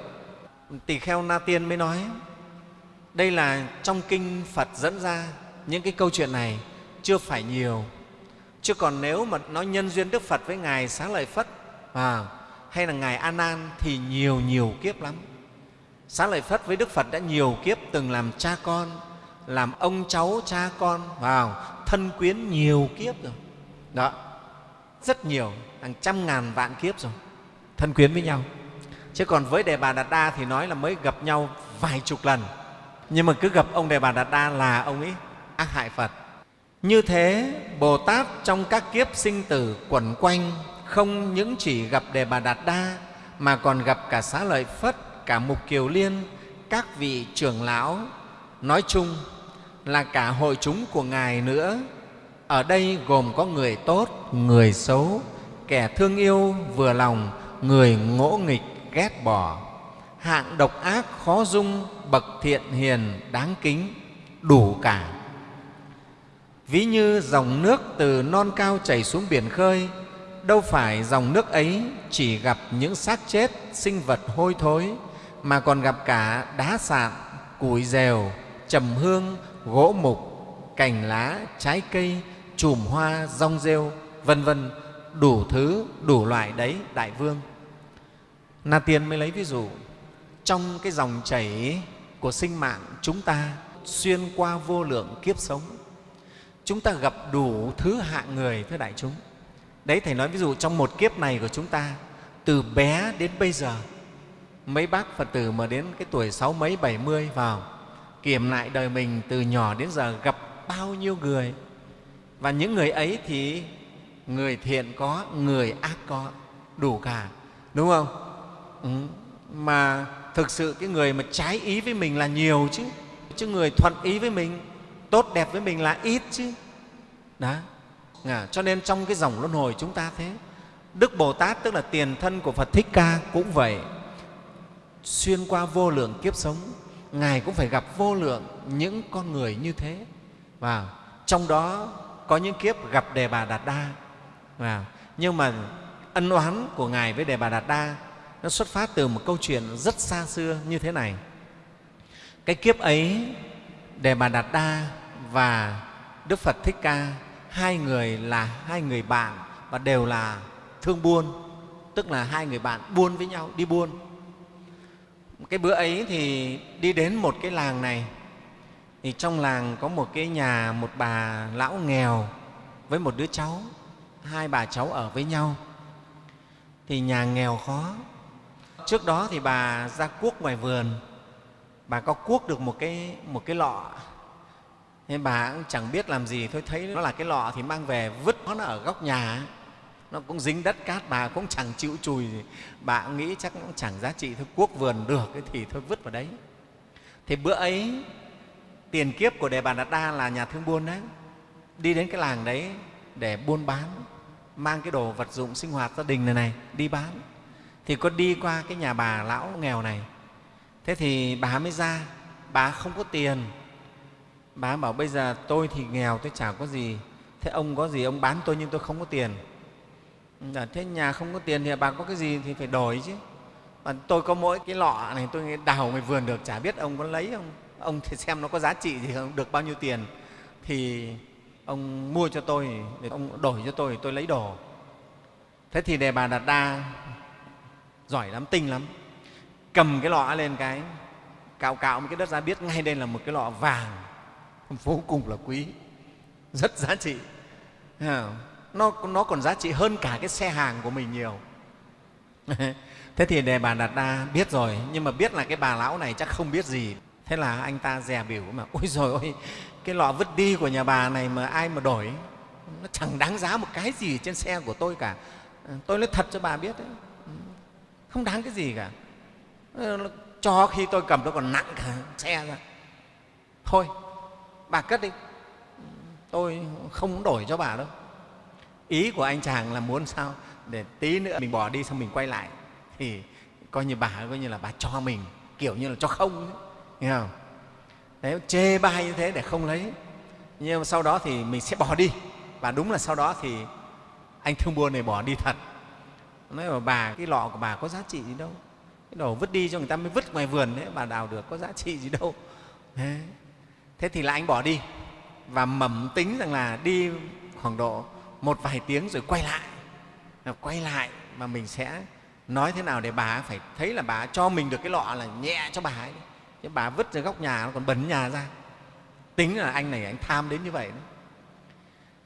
Tỳ kheo na tiên mới nói, đây là trong kinh phật dẫn ra, những cái câu chuyện này chưa phải nhiều chứ còn nếu mà nói nhân duyên đức phật với ngài xá lợi phất à, hay là ngài a nan thì nhiều nhiều kiếp lắm. Xá lợi phất với đức phật đã nhiều kiếp từng làm cha con làm ông cháu cha con vào thân quyến nhiều kiếp rồi. Đó rất nhiều hàng trăm ngàn vạn kiếp rồi thân quyến với nhau. Chứ còn với đề bà đạt đa thì nói là mới gặp nhau vài chục lần. Nhưng mà cứ gặp ông đề bà đạt đa là ông ấy ác hại phật như thế bồ tát trong các kiếp sinh tử quẩn quanh không những chỉ gặp đề bà đạt đa mà còn gặp cả xá lợi phất cả mục kiều liên các vị trưởng lão nói chung là cả hội chúng của Ngài nữa. Ở đây gồm có người tốt, người xấu, kẻ thương yêu vừa lòng, người ngỗ nghịch ghét bỏ, hạng độc ác khó dung, bậc thiện hiền đáng kính, đủ cả. Ví như dòng nước từ non cao chảy xuống biển khơi, đâu phải dòng nước ấy chỉ gặp những xác chết, sinh vật hôi thối, mà còn gặp cả đá sạn, củi dèo, trầm hương, gỗ mục, cành lá, trái cây, chùm hoa, rong rêu, vân vân đủ thứ, đủ loại đấy, Đại Vương. Na Tiên mới lấy ví dụ, trong cái dòng chảy của sinh mạng chúng ta xuyên qua vô lượng kiếp sống, chúng ta gặp đủ thứ hạng người, thưa đại chúng. Đấy, Thầy nói ví dụ trong một kiếp này của chúng ta, từ bé đến bây giờ, mấy bác Phật tử mà đến cái tuổi sáu mấy, bảy mươi vào, kiểm lại đời mình từ nhỏ đến giờ gặp bao nhiêu người. Và những người ấy thì người thiện có, người ác có, đủ cả, đúng không? Ừ. Mà thực sự cái người mà trái ý với mình là nhiều chứ, chứ người thuận ý với mình, tốt đẹp với mình là ít chứ. Đó. À, cho nên trong cái dòng luân hồi chúng ta thế, Đức Bồ Tát tức là tiền thân của Phật Thích Ca cũng vậy. Xuyên qua vô lượng kiếp sống, Ngài cũng phải gặp vô lượng những con người như thế. Và trong đó có những kiếp gặp Đề Bà Đạt Đa. Và nhưng mà ân oán của Ngài với Đề Bà Đạt Đa nó xuất phát từ một câu chuyện rất xa xưa như thế này. Cái kiếp ấy, Đề Bà Đạt Đa và Đức Phật Thích Ca, hai người là hai người bạn và đều là thương buôn, tức là hai người bạn buôn với nhau, đi buôn. Cái bữa ấy thì đi đến một cái làng này, thì trong làng có một cái nhà, một bà lão nghèo với một đứa cháu, hai bà cháu ở với nhau. Thì nhà nghèo khó. Trước đó thì bà ra cuốc ngoài vườn, bà có cuốc được một cái, một cái lọ thế bà cũng chẳng biết làm gì, thôi thấy nó là cái lọ thì mang về, vứt nó ở góc nhà. Nó cũng dính đất cát, bà cũng chẳng chịu chùi gì. Bà cũng nghĩ chắc cũng chẳng giá trị, thôi cuốc vườn được thì thôi vứt vào đấy. Thì bữa ấy, tiền kiếp của đề bà đạt đa là nhà thương buôn đấy. Đi đến cái làng đấy để buôn bán, mang cái đồ vật dụng sinh hoạt gia đình này này, đi bán. Thì có đi qua cái nhà bà lão nghèo này. Thế thì bà mới ra, bà không có tiền bà bảo bây giờ tôi thì nghèo, tôi chả có gì. Thế ông có gì, ông bán tôi nhưng tôi không có tiền. Dạ, thế nhà không có tiền thì bà có cái gì thì phải đổi chứ. Và tôi có mỗi cái lọ này, tôi đào ngoài vườn được, chả biết ông có lấy không. Ông thì xem nó có giá trị gì không, được bao nhiêu tiền. Thì ông mua cho tôi, để ông đổi cho tôi tôi lấy đồ. Thế thì đề bà đạt đa giỏi lắm, tinh lắm. Cầm cái lọ lên cái, cạo cạo một cái đất ra biết ngay đây là một cái lọ vàng. vô cùng là quý. Rất giá trị. Nó, nó còn giá trị hơn cả cái xe hàng của mình nhiều. Thế thì đề bà đạt đa biết rồi nhưng mà biết là cái bà lão này chắc không biết gì. Thế là anh ta dè biểu mà ôi rồi ôi cái lọ vứt đi của nhà bà này mà ai mà đổi? Nó chẳng đáng giá một cái gì trên xe của tôi cả. Ờ, tôi nói thật cho bà biết đấy. Ừ, không đáng cái gì cả. Ờ, cho khi tôi cầm nó còn nặng cả xe ra. Thôi bà cất đi. Tôi không đổi cho bà đâu. Ý của anh chàng là muốn sao? Để tí nữa mình bỏ đi xong mình quay lại. Thì coi như bà coi như là bà cho mình kiểu như là cho không ấy, nghe không? Đấy chê bai như thế để không lấy. Nhưng mà sau đó thì mình sẽ bỏ đi. Và đúng là sau đó thì anh thương buôn này bỏ đi thật. Nói mà bà cái lọ của bà có giá trị gì đâu. Cái đồ vứt đi cho người ta mới vứt ngoài vườn đấy bà đào được có giá trị gì đâu. Đấy thế thì là anh bỏ đi và mầm tính rằng là đi khoảng độ một vài tiếng rồi quay lại. Quay lại mà mình sẽ nói thế nào để bà phải thấy là bà cho mình được cái lọ là nhẹ cho bà ấy. Chứ bà vứt ra góc nhà nó còn bẩn nhà ra. Tính là anh này anh tham đến như vậy đó.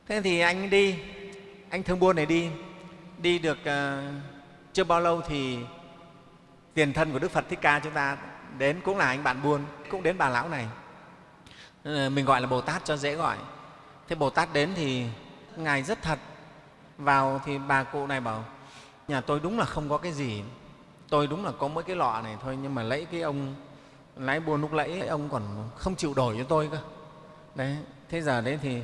thế thì anh đi anh thương buôn này đi. Đi được uh, chưa bao lâu thì tiền thân của đức phật thích ca chúng ta đến cũng là anh bạn buôn cũng đến bà lão này. Ờ, mình gọi là bồ tát cho dễ gọi. Thế bồ tát đến thì ngài rất thật. Vào thì bà cụ này bảo nhà tôi đúng là không có cái gì. Tôi đúng là có mỗi cái lọ này thôi nhưng mà lấy cái ông lái buôn lúc lấy ông còn không chịu đổi cho tôi cơ. Đấy thế giờ đấy thì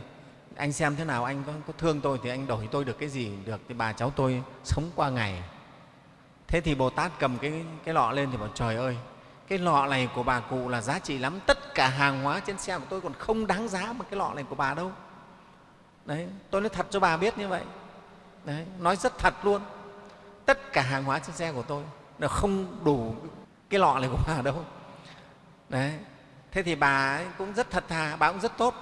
anh xem thế nào anh có, có thương tôi thì anh đổi tôi được cái gì được thì bà cháu tôi sống qua ngày. Thế thì bồ tát cầm cái, cái lọ lên thì bảo trời ơi cái lọ này của bà cụ là giá trị lắm. Tất cả hàng hóa trên xe của tôi còn không đáng giá một cái lọ này của bà đâu. Đấy tôi nói thật cho bà biết như vậy. Đấy, nói rất thật luôn. Tất cả hàng hóa trên xe của tôi là không đủ cái lọ này của bà đâu. Đấy thế thì bà ấy cũng rất thật thà bà cũng rất tốt.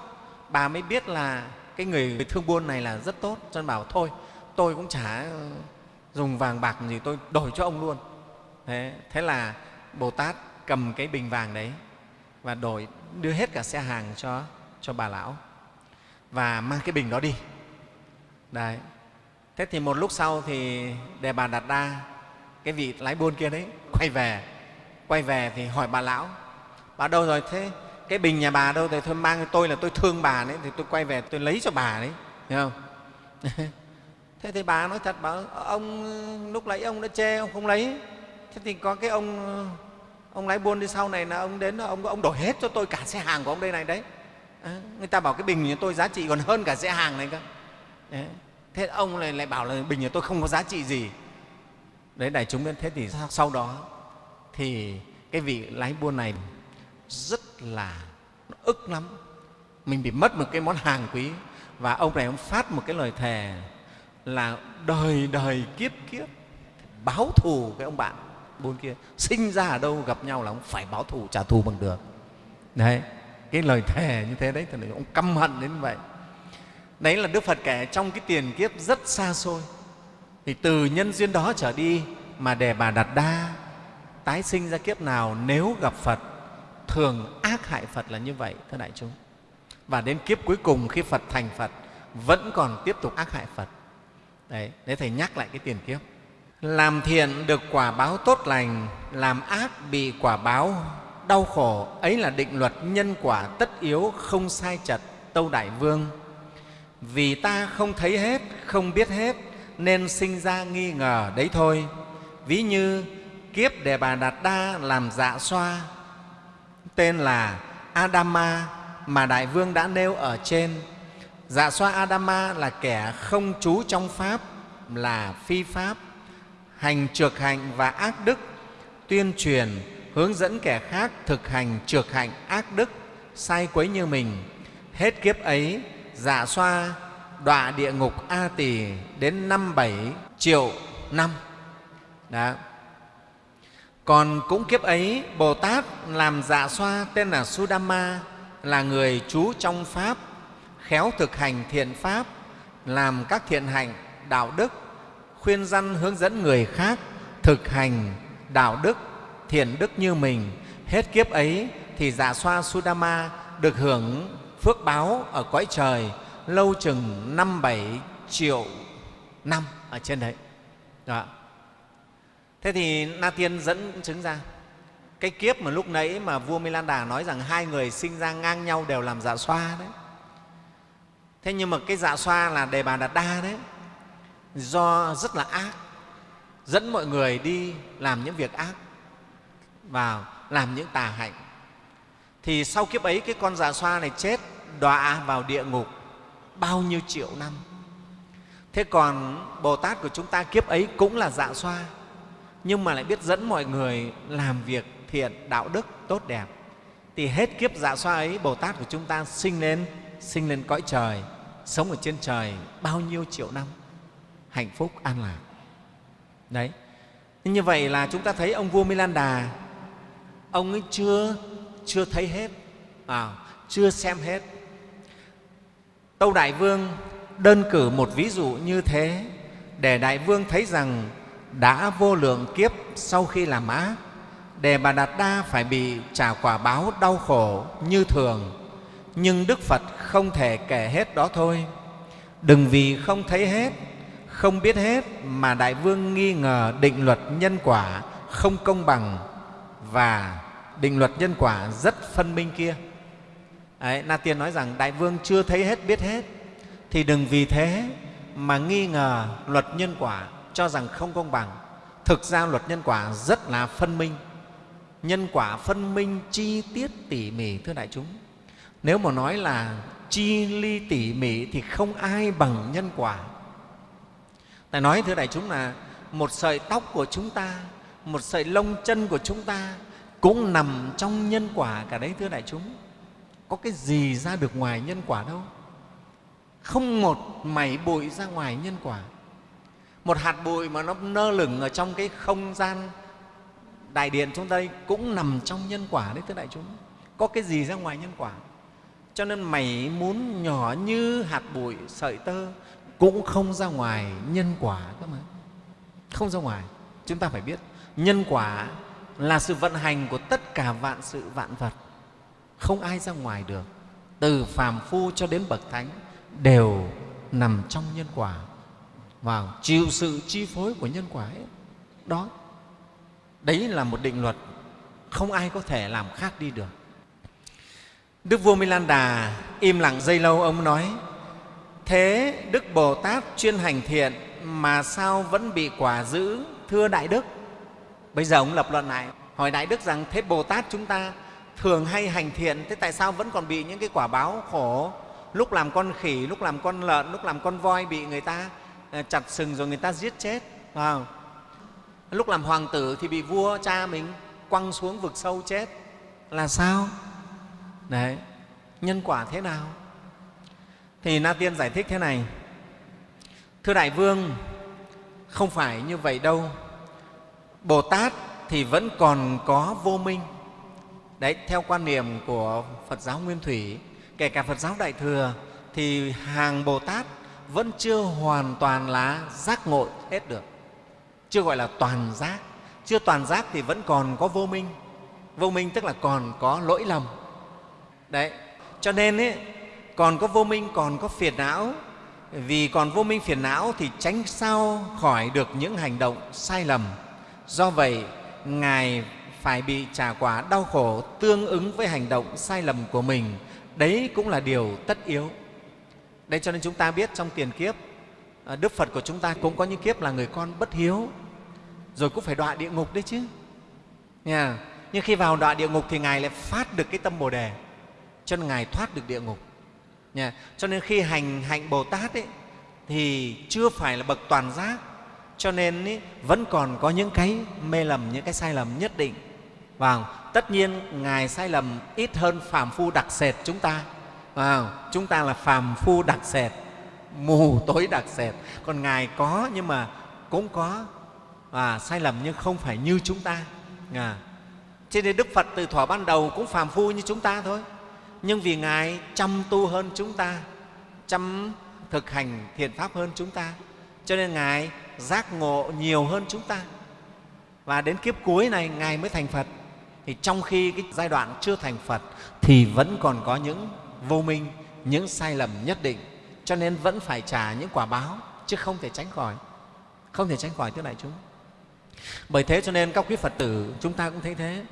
Bà mới biết là cái người thương buôn này là rất tốt. Cho nên bảo thôi tôi cũng chả ờ, dùng vàng bạc gì tôi đổi cho ông luôn. Thế, thế là bồ tát cầm cái bình vàng đấy và đổi, đưa hết cả xe hàng cho cho bà lão và mang cái bình đó đi. Đấy. Thế thì một lúc sau thì đề bà đạt đa cái vị lái buôn kia đấy, quay về. Quay về thì hỏi bà lão, bà đâu rồi? Thế cái bình nhà bà đâu? Thì thôi mang tôi là tôi thương bà đấy, thì tôi quay về tôi lấy cho bà đấy. Hiểu không? Thế thì bà nói thật bảo, ông, lúc lấy ông đã chê, ông không lấy. Thế thì có cái ông ông lái buôn đi sau này là ông đến ông ông đổi hết cho tôi cả xe hàng của ông đây này đấy. À, người ta bảo cái bình nhà tôi giá trị còn hơn cả xe hàng này cơ. Đấy. thế ông này lại bảo là bình nhà tôi không có giá trị gì. Đấy đại chúng biết thế thì sau đó thì cái vị lái buôn này rất là ức lắm. Mình bị mất một cái món hàng quý và ông này ông phát một cái lời thề là đời đời kiếp kiếp báo thù cái ông bạn buôn kia, sinh ra ở đâu, gặp nhau là ông phải báo thù, trả thù bằng được. Đấy, cái lời thề như thế đấy, thì ông căm hận đến vậy. Đấy là đức phật kể trong cái tiền kiếp rất xa xôi. Thì từ nhân duyên đó trở đi mà để bà đặt đa tái sinh ra kiếp nào, nếu gặp phật, thường ác hại phật là như vậy, thưa đại chúng. Và đến kiếp cuối cùng khi phật thành phật, vẫn còn tiếp tục ác hại phật. Đấy đấy thầy nhắc lại cái tiền kiếp làm thiện được quả báo tốt lành, làm ác bị quả báo đau khổ, ấy là định luật nhân quả tất yếu không sai chật tâu đại vương. Vì ta không thấy hết, không biết hết, nên sinh ra nghi ngờ đấy thôi. Ví như kiếp đề bà đạt đa làm dạ xoa, tên là adama mà đại vương đã nêu ở trên. Dạ xoa adama là kẻ không trú trong pháp, là phi pháp hành trược hạnh và ác đức, tuyên truyền, hướng dẫn kẻ khác thực hành trược hạnh ác đức, sai quấy như mình. Hết kiếp ấy dạ xoa, đọa địa ngục a tỳ đến năm bảy triệu năm. Đó. Còn cũng kiếp ấy, bồ tát làm dạ xoa tên là sudama, là người trú trong pháp, khéo thực hành thiện pháp, làm các thiện hạnh, đạo đức khuyên răn hướng dẫn người khác thực hành đạo đức, thiện đức như mình. Hết kiếp ấy thì dạ xoa sudama được hưởng phước báo ở cõi trời lâu chừng năm bảy triệu năm ở trên đấy. Đó. thế thì na tiên dẫn chứng ra, cái kiếp mà lúc nãy mà vua Milan Đà nói rằng hai người sinh ra ngang nhau đều làm dạ xoa đấy. Thế nhưng mà cái dạ xoa là đề bà đạt đa đấy do rất là ác, dẫn mọi người đi làm những việc ác, vào làm những tà hạnh. Thì sau kiếp ấy, cái con dạ xoa này chết, đọa vào địa ngục bao nhiêu triệu năm. Thế còn bồ tát của chúng ta kiếp ấy cũng là dạ xoa, nhưng mà lại biết dẫn mọi người làm việc thiện, đạo đức tốt đẹp. Thì hết kiếp dạ xoa ấy, bồ tát của chúng ta sinh lên sinh lên cõi trời, sống ở trên trời bao nhiêu triệu năm hạnh phúc an lạc. Đấy. Như vậy là chúng ta thấy ông vua Milan Đà ông ấy chưa chưa thấy hết à, chưa xem hết. Tâu Đại Vương đơn cử một ví dụ như thế để Đại Vương thấy rằng đã vô lượng kiếp sau khi làm ác để bà Đạt Đa phải bị trả quả báo đau khổ như thường. Nhưng Đức Phật không thể kể hết đó thôi. Đừng vì không thấy hết không biết hết mà đại vương nghi ngờ định luật nhân quả không công bằng và định luật nhân quả rất phân minh kia. Đấy, na tiên nói rằng đại vương chưa thấy hết biết hết. Thì đừng vì thế mà nghi ngờ luật nhân quả cho rằng không công bằng. Thực ra luật nhân quả rất là phân minh. Nhân quả phân minh chi tiết tỉ mỉ thưa đại chúng. Nếu mà nói là chi ly tỉ mỉ thì không ai bằng nhân quả tại nói thưa đại chúng là một sợi tóc của chúng ta, một sợi lông chân của chúng ta cũng nằm trong nhân quả cả đấy thưa đại chúng. Có cái gì ra được ngoài nhân quả đâu? Không một mảy bụi ra ngoài nhân quả. Một hạt bụi mà nó nơ lửng ở trong cái không gian đại điện chúng đây cũng nằm trong nhân quả đấy thưa đại chúng. Có cái gì ra ngoài nhân quả? Cho nên mảy muốn nhỏ như hạt bụi, sợi tơ cũng không ra ngoài nhân quả cơ mà. Không ra ngoài, chúng ta phải biết, nhân quả là sự vận hành của tất cả vạn sự vạn vật. Không ai ra ngoài được. Từ phàm phu cho đến bậc thánh đều nằm trong nhân quả. Và chịu sự chi phối của nhân quả ấy. đó. Đấy là một định luật. Không ai có thể làm khác đi được. Đức vua milan đà im lặng dây lâu, ông nói thế đức bồ tát chuyên hành thiện mà sao vẫn bị quả giữ, thưa đại đức? Bây giờ ông lập luận lại, hỏi đại đức rằng, thế bồ tát chúng ta thường hay hành thiện, thế tại sao vẫn còn bị những cái quả báo khổ? Lúc làm con khỉ, lúc làm con lợn, lúc làm con voi bị người ta ờ, chặt sừng rồi người ta giết chết wow. lúc làm hoàng tử thì bị vua cha mình quăng xuống vực sâu chết, là sao? Đấy, nhân quả thế nào? Thì na tiên giải thích thế này. Thưa đại vương không phải như vậy đâu. Bồ tát thì vẫn còn có vô minh. Đấy theo quan niệm của phật giáo nguyên thủy kể cả phật giáo đại thừa thì hàng bồ tát vẫn chưa hoàn toàn là giác ngộ hết được. Chưa gọi là toàn giác. Chưa toàn giác thì vẫn còn có vô minh. Vô minh tức là còn có lỗi lầm. Đấy cho nên ấy, còn có vô minh, còn có phiền não. Vì còn vô minh phiền não thì tránh sao khỏi được những hành động sai lầm. Do vậy, ngài phải bị trả quả đau khổ tương ứng với hành động sai lầm của mình. Đấy cũng là điều tất yếu. Đây cho nên chúng ta biết trong tiền kiếp ờ, đức phật của chúng ta cũng có những kiếp là người con bất hiếu. Rồi cũng phải đọa địa ngục đấy chứ. Nha. nhưng khi vào đọa địa ngục thì ngài lại phát được cái tâm bồ đề. Cho nên ngài thoát được địa ngục. Nha. cho nên khi hành hạnh bồ tát ấy, thì chưa phải là bậc toàn giác. Cho nên ý, vẫn còn có những cái mê lầm những cái sai lầm nhất định. Và tất nhiên ngài sai lầm ít hơn phàm phu đặc sệt chúng ta. À, chúng ta là phàm phu đặc sệt mù tối đặc sệt. Còn ngài có nhưng mà cũng có và sai lầm nhưng không phải như chúng ta. À. cho nên đức phật từ thuở ban đầu cũng phàm phu như chúng ta thôi nhưng vì ngài chăm tu hơn chúng ta, chăm thực hành thiện pháp hơn chúng ta, cho nên ngài giác ngộ nhiều hơn chúng ta. Và đến kiếp cuối này, ngài mới thành phật. Thì trong khi cái giai đoạn chưa thành phật, thì vẫn còn có những vô minh, những sai lầm nhất định. Cho nên vẫn phải trả những quả báo, chứ không thể tránh khỏi. Không thể tránh khỏi thưa đại chúng. Bởi thế cho nên các quý phật tử, chúng ta cũng thấy thế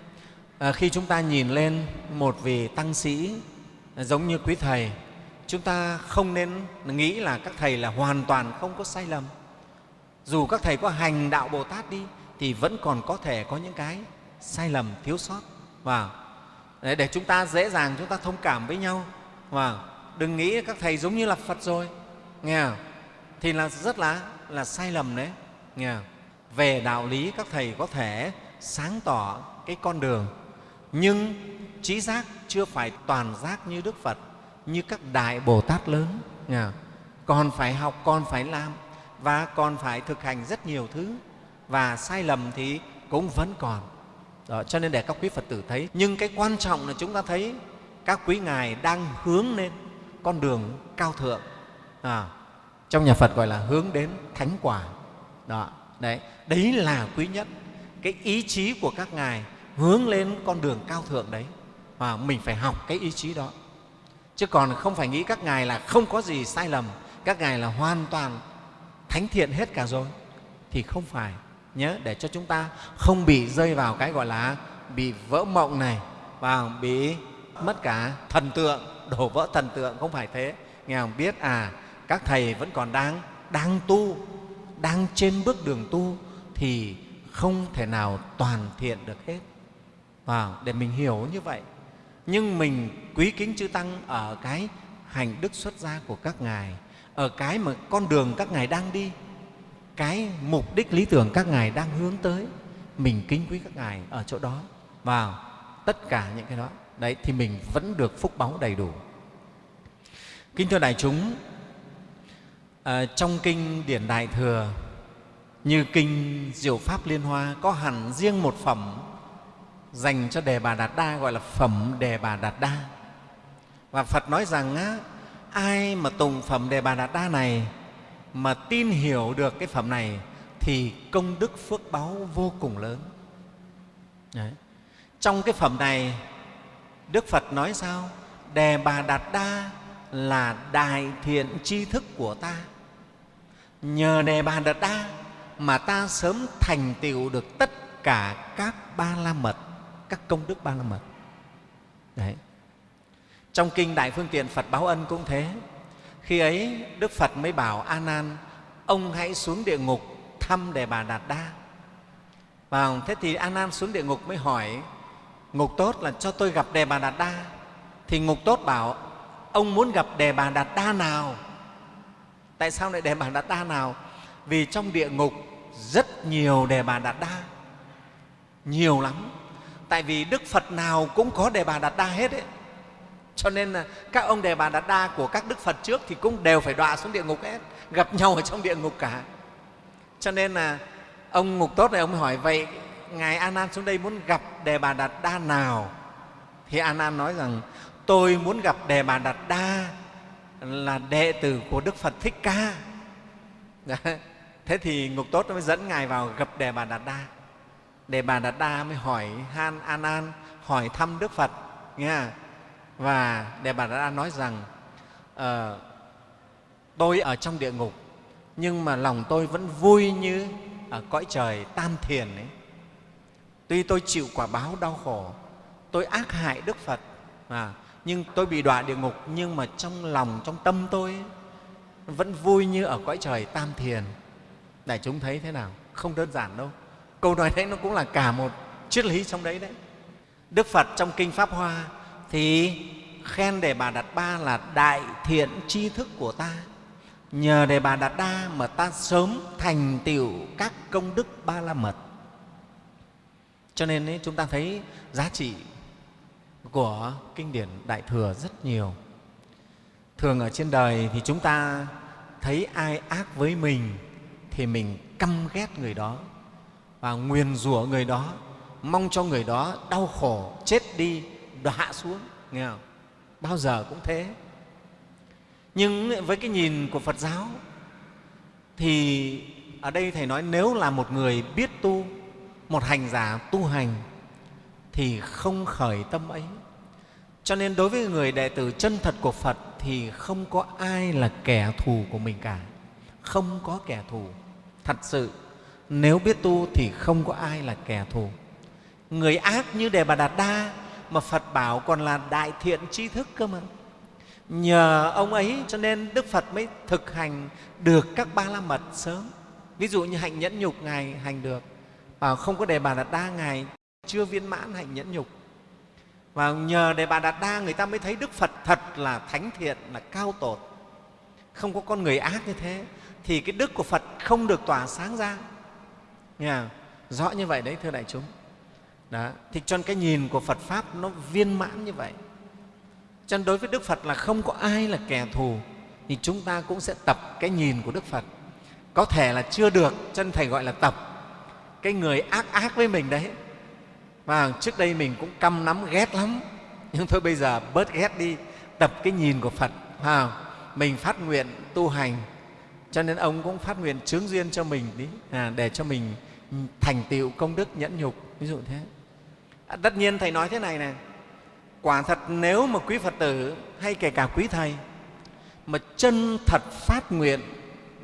à, khi chúng ta nhìn lên một vị tăng sĩ à, giống như quý thầy chúng ta không nên nghĩ là các thầy là hoàn toàn không có sai lầm dù các thầy có hành đạo bồ tát đi thì vẫn còn có thể có những cái sai lầm thiếu sót và để, để chúng ta dễ dàng chúng ta thông cảm với nhau và đừng nghĩ các thầy giống như là phật rồi nghe không? thì là rất là là sai lầm đấy nghe không? về đạo lý các thầy có thể sáng tỏ cái con đường nhưng trí giác chưa phải toàn giác như đức phật như các đại bồ tát lớn còn phải học còn phải làm và còn phải thực hành rất nhiều thứ và sai lầm thì cũng vẫn còn. Đó, cho nên để các quý phật tử thấy nhưng cái quan trọng là chúng ta thấy các quý ngài đang hướng lên con đường cao thượng. À, trong nhà phật gọi là hướng đến thánh quả. Đó đấy đấy là quý nhất. Cái ý chí của các ngài hướng lên con đường cao thượng đấy và mình phải học cái ý chí đó. Chứ còn không phải nghĩ các ngài là không có gì sai lầm, các ngài là hoàn toàn thánh thiện hết cả rồi, thì không phải. Nhớ, để cho chúng ta không bị rơi vào cái gọi là bị vỡ mộng này và bị mất cả thần tượng, đổ vỡ thần tượng, không phải thế. Nghe không biết à các thầy vẫn còn đang đang tu, đang trên bước đường tu thì không thể nào toàn thiện được hết vào để mình hiểu như vậy. Nhưng mình quý kính chư tăng ở cái hành đức xuất gia của các ngài ở cái mà con đường các ngài đang đi cái mục đích lý tưởng các ngài đang hướng tới mình kính quý các ngài ở chỗ đó. Vào tất cả những cái đó đấy thì mình vẫn được phúc báu đầy đủ. Kính thưa đại chúng à, trong kinh điển đại thừa như kinh diệu pháp liên hoa có hẳn riêng một phẩm dành cho đề bà đạt đa gọi là phẩm đề bà đạt đa. Và phật nói rằng á, ai mà tùng phẩm đề bà đạt đa này mà tin hiểu được cái phẩm này thì công đức phước báu vô cùng lớn. Đấy. trong cái phẩm này đức phật nói sao? Đề bà đạt đa là đại thiện tri thức của ta. Nhờ đề bà đạt đa mà ta sớm thành tựu được tất cả các ba la mật các công đức ba la mật đấy. Trong kinh đại phương tiện, phật báo ân cũng thế. Khi ấy, đức phật mới bảo a nan, ông hãy xuống địa ngục thăm đề bà đạt đa. Và thế thì a nan xuống địa ngục mới hỏi, ngục tốt là cho tôi gặp đề bà đạt đa. Thì ngục tốt bảo, ông muốn gặp đề bà đạt đa nào? Tại sao lại đề bà đạt đa nào? Vì trong địa ngục rất nhiều đề bà đạt đa. Nhiều lắm tại vì đức phật nào cũng có đề bà đạt đa hết ấy. Cho nên là các ông đề bà đạt đa của các đức phật trước thì cũng đều phải đọa xuống địa ngục hết, gặp nhau ở trong địa ngục cả. Cho nên là ông ngục tốt này ông hỏi, vậy ngài a nan xuống đây muốn gặp đề bà đạt đa nào? Thì a nan nói rằng, tôi muốn gặp đề bà đạt đa là đệ tử của đức phật thích ca. Thế thì ngục tốt mới dẫn ngài vào gặp đề bà đạt đa đề bà đạt đa mới hỏi han an an hỏi thăm đức phật nghe và đề bà đạt đa nói rằng uh, tôi ở trong địa ngục nhưng mà lòng tôi vẫn vui như ở cõi trời tam thiền ấy. Tuy tôi chịu quả báo đau khổ tôi ác hại đức phật à, nhưng tôi bị đọa địa ngục nhưng mà trong lòng trong tâm tôi ấy, vẫn vui như ở cõi trời tam thiền. Đại chúng thấy thế nào? Không đơn giản đâu câu nói đấy nó cũng là cả một triết lý trong đấy đấy. Đức phật trong kinh pháp hoa thì khen đề bà đạt ba là đại thiện tri thức của ta. Nhờ đề bà đạt đa mà ta sớm thành tựu các công đức ba la mật. Cho nên ấy, chúng ta thấy giá trị của kinh điển đại thừa rất nhiều. Thường ở trên đời thì chúng ta thấy ai ác với mình thì mình căm ghét người đó và nguyền rủa người đó, mong cho người đó đau khổ, chết đi, đọa xuống, nghe không? bao giờ cũng thế. Nhưng với cái nhìn của phật giáo thì ở đây thầy nói nếu là một người biết tu, một hành giả tu hành thì không khởi tâm ấy. Cho nên đối với người đệ tử chân thật của phật thì không có ai là kẻ thù của mình cả. Không có kẻ thù. Thật sự nếu biết tu thì không có ai là kẻ thù. Người ác như đề bà đạt đa mà phật bảo còn là đại thiện tri thức cơ mà. Nhờ ông ấy cho nên đức phật mới thực hành được các ba la mật sớm. Ví dụ như hạnh nhẫn nhục, ngài hành được. Và không có đề bà đạt đa, ngài chưa viên mãn hạnh nhẫn nhục. Và nhờ đề bà đạt đa, người ta mới thấy đức phật thật là thánh thiện, là cao tột. Không có con người ác như thế, thì cái đức của phật không được tỏa sáng ra. Nghe rõ như vậy đấy thưa đại chúng. Đó. thì cho cái nhìn của phật pháp nó viên mãn như vậy. Cho nên đối với đức phật là không có ai là kẻ thù thì chúng ta cũng sẽ tập cái nhìn của đức phật. Có thể là chưa được cho nên thầy gọi là tập. Cái người ác ác với mình đấy và trước đây mình cũng căm nắm ghét lắm. Nhưng thôi bây giờ bớt ghét đi tập cái nhìn của phật. À, mình phát nguyện tu hành cho nên ông cũng phát nguyện chướng duyên cho mình đi à, để cho mình Ừ. thành tựu công đức nhẫn nhục. Ví dụ thế. À, tất nhiên thầy nói thế này này quả thật nếu mà quý phật tử hay kể cả quý thầy mà chân thật phát nguyện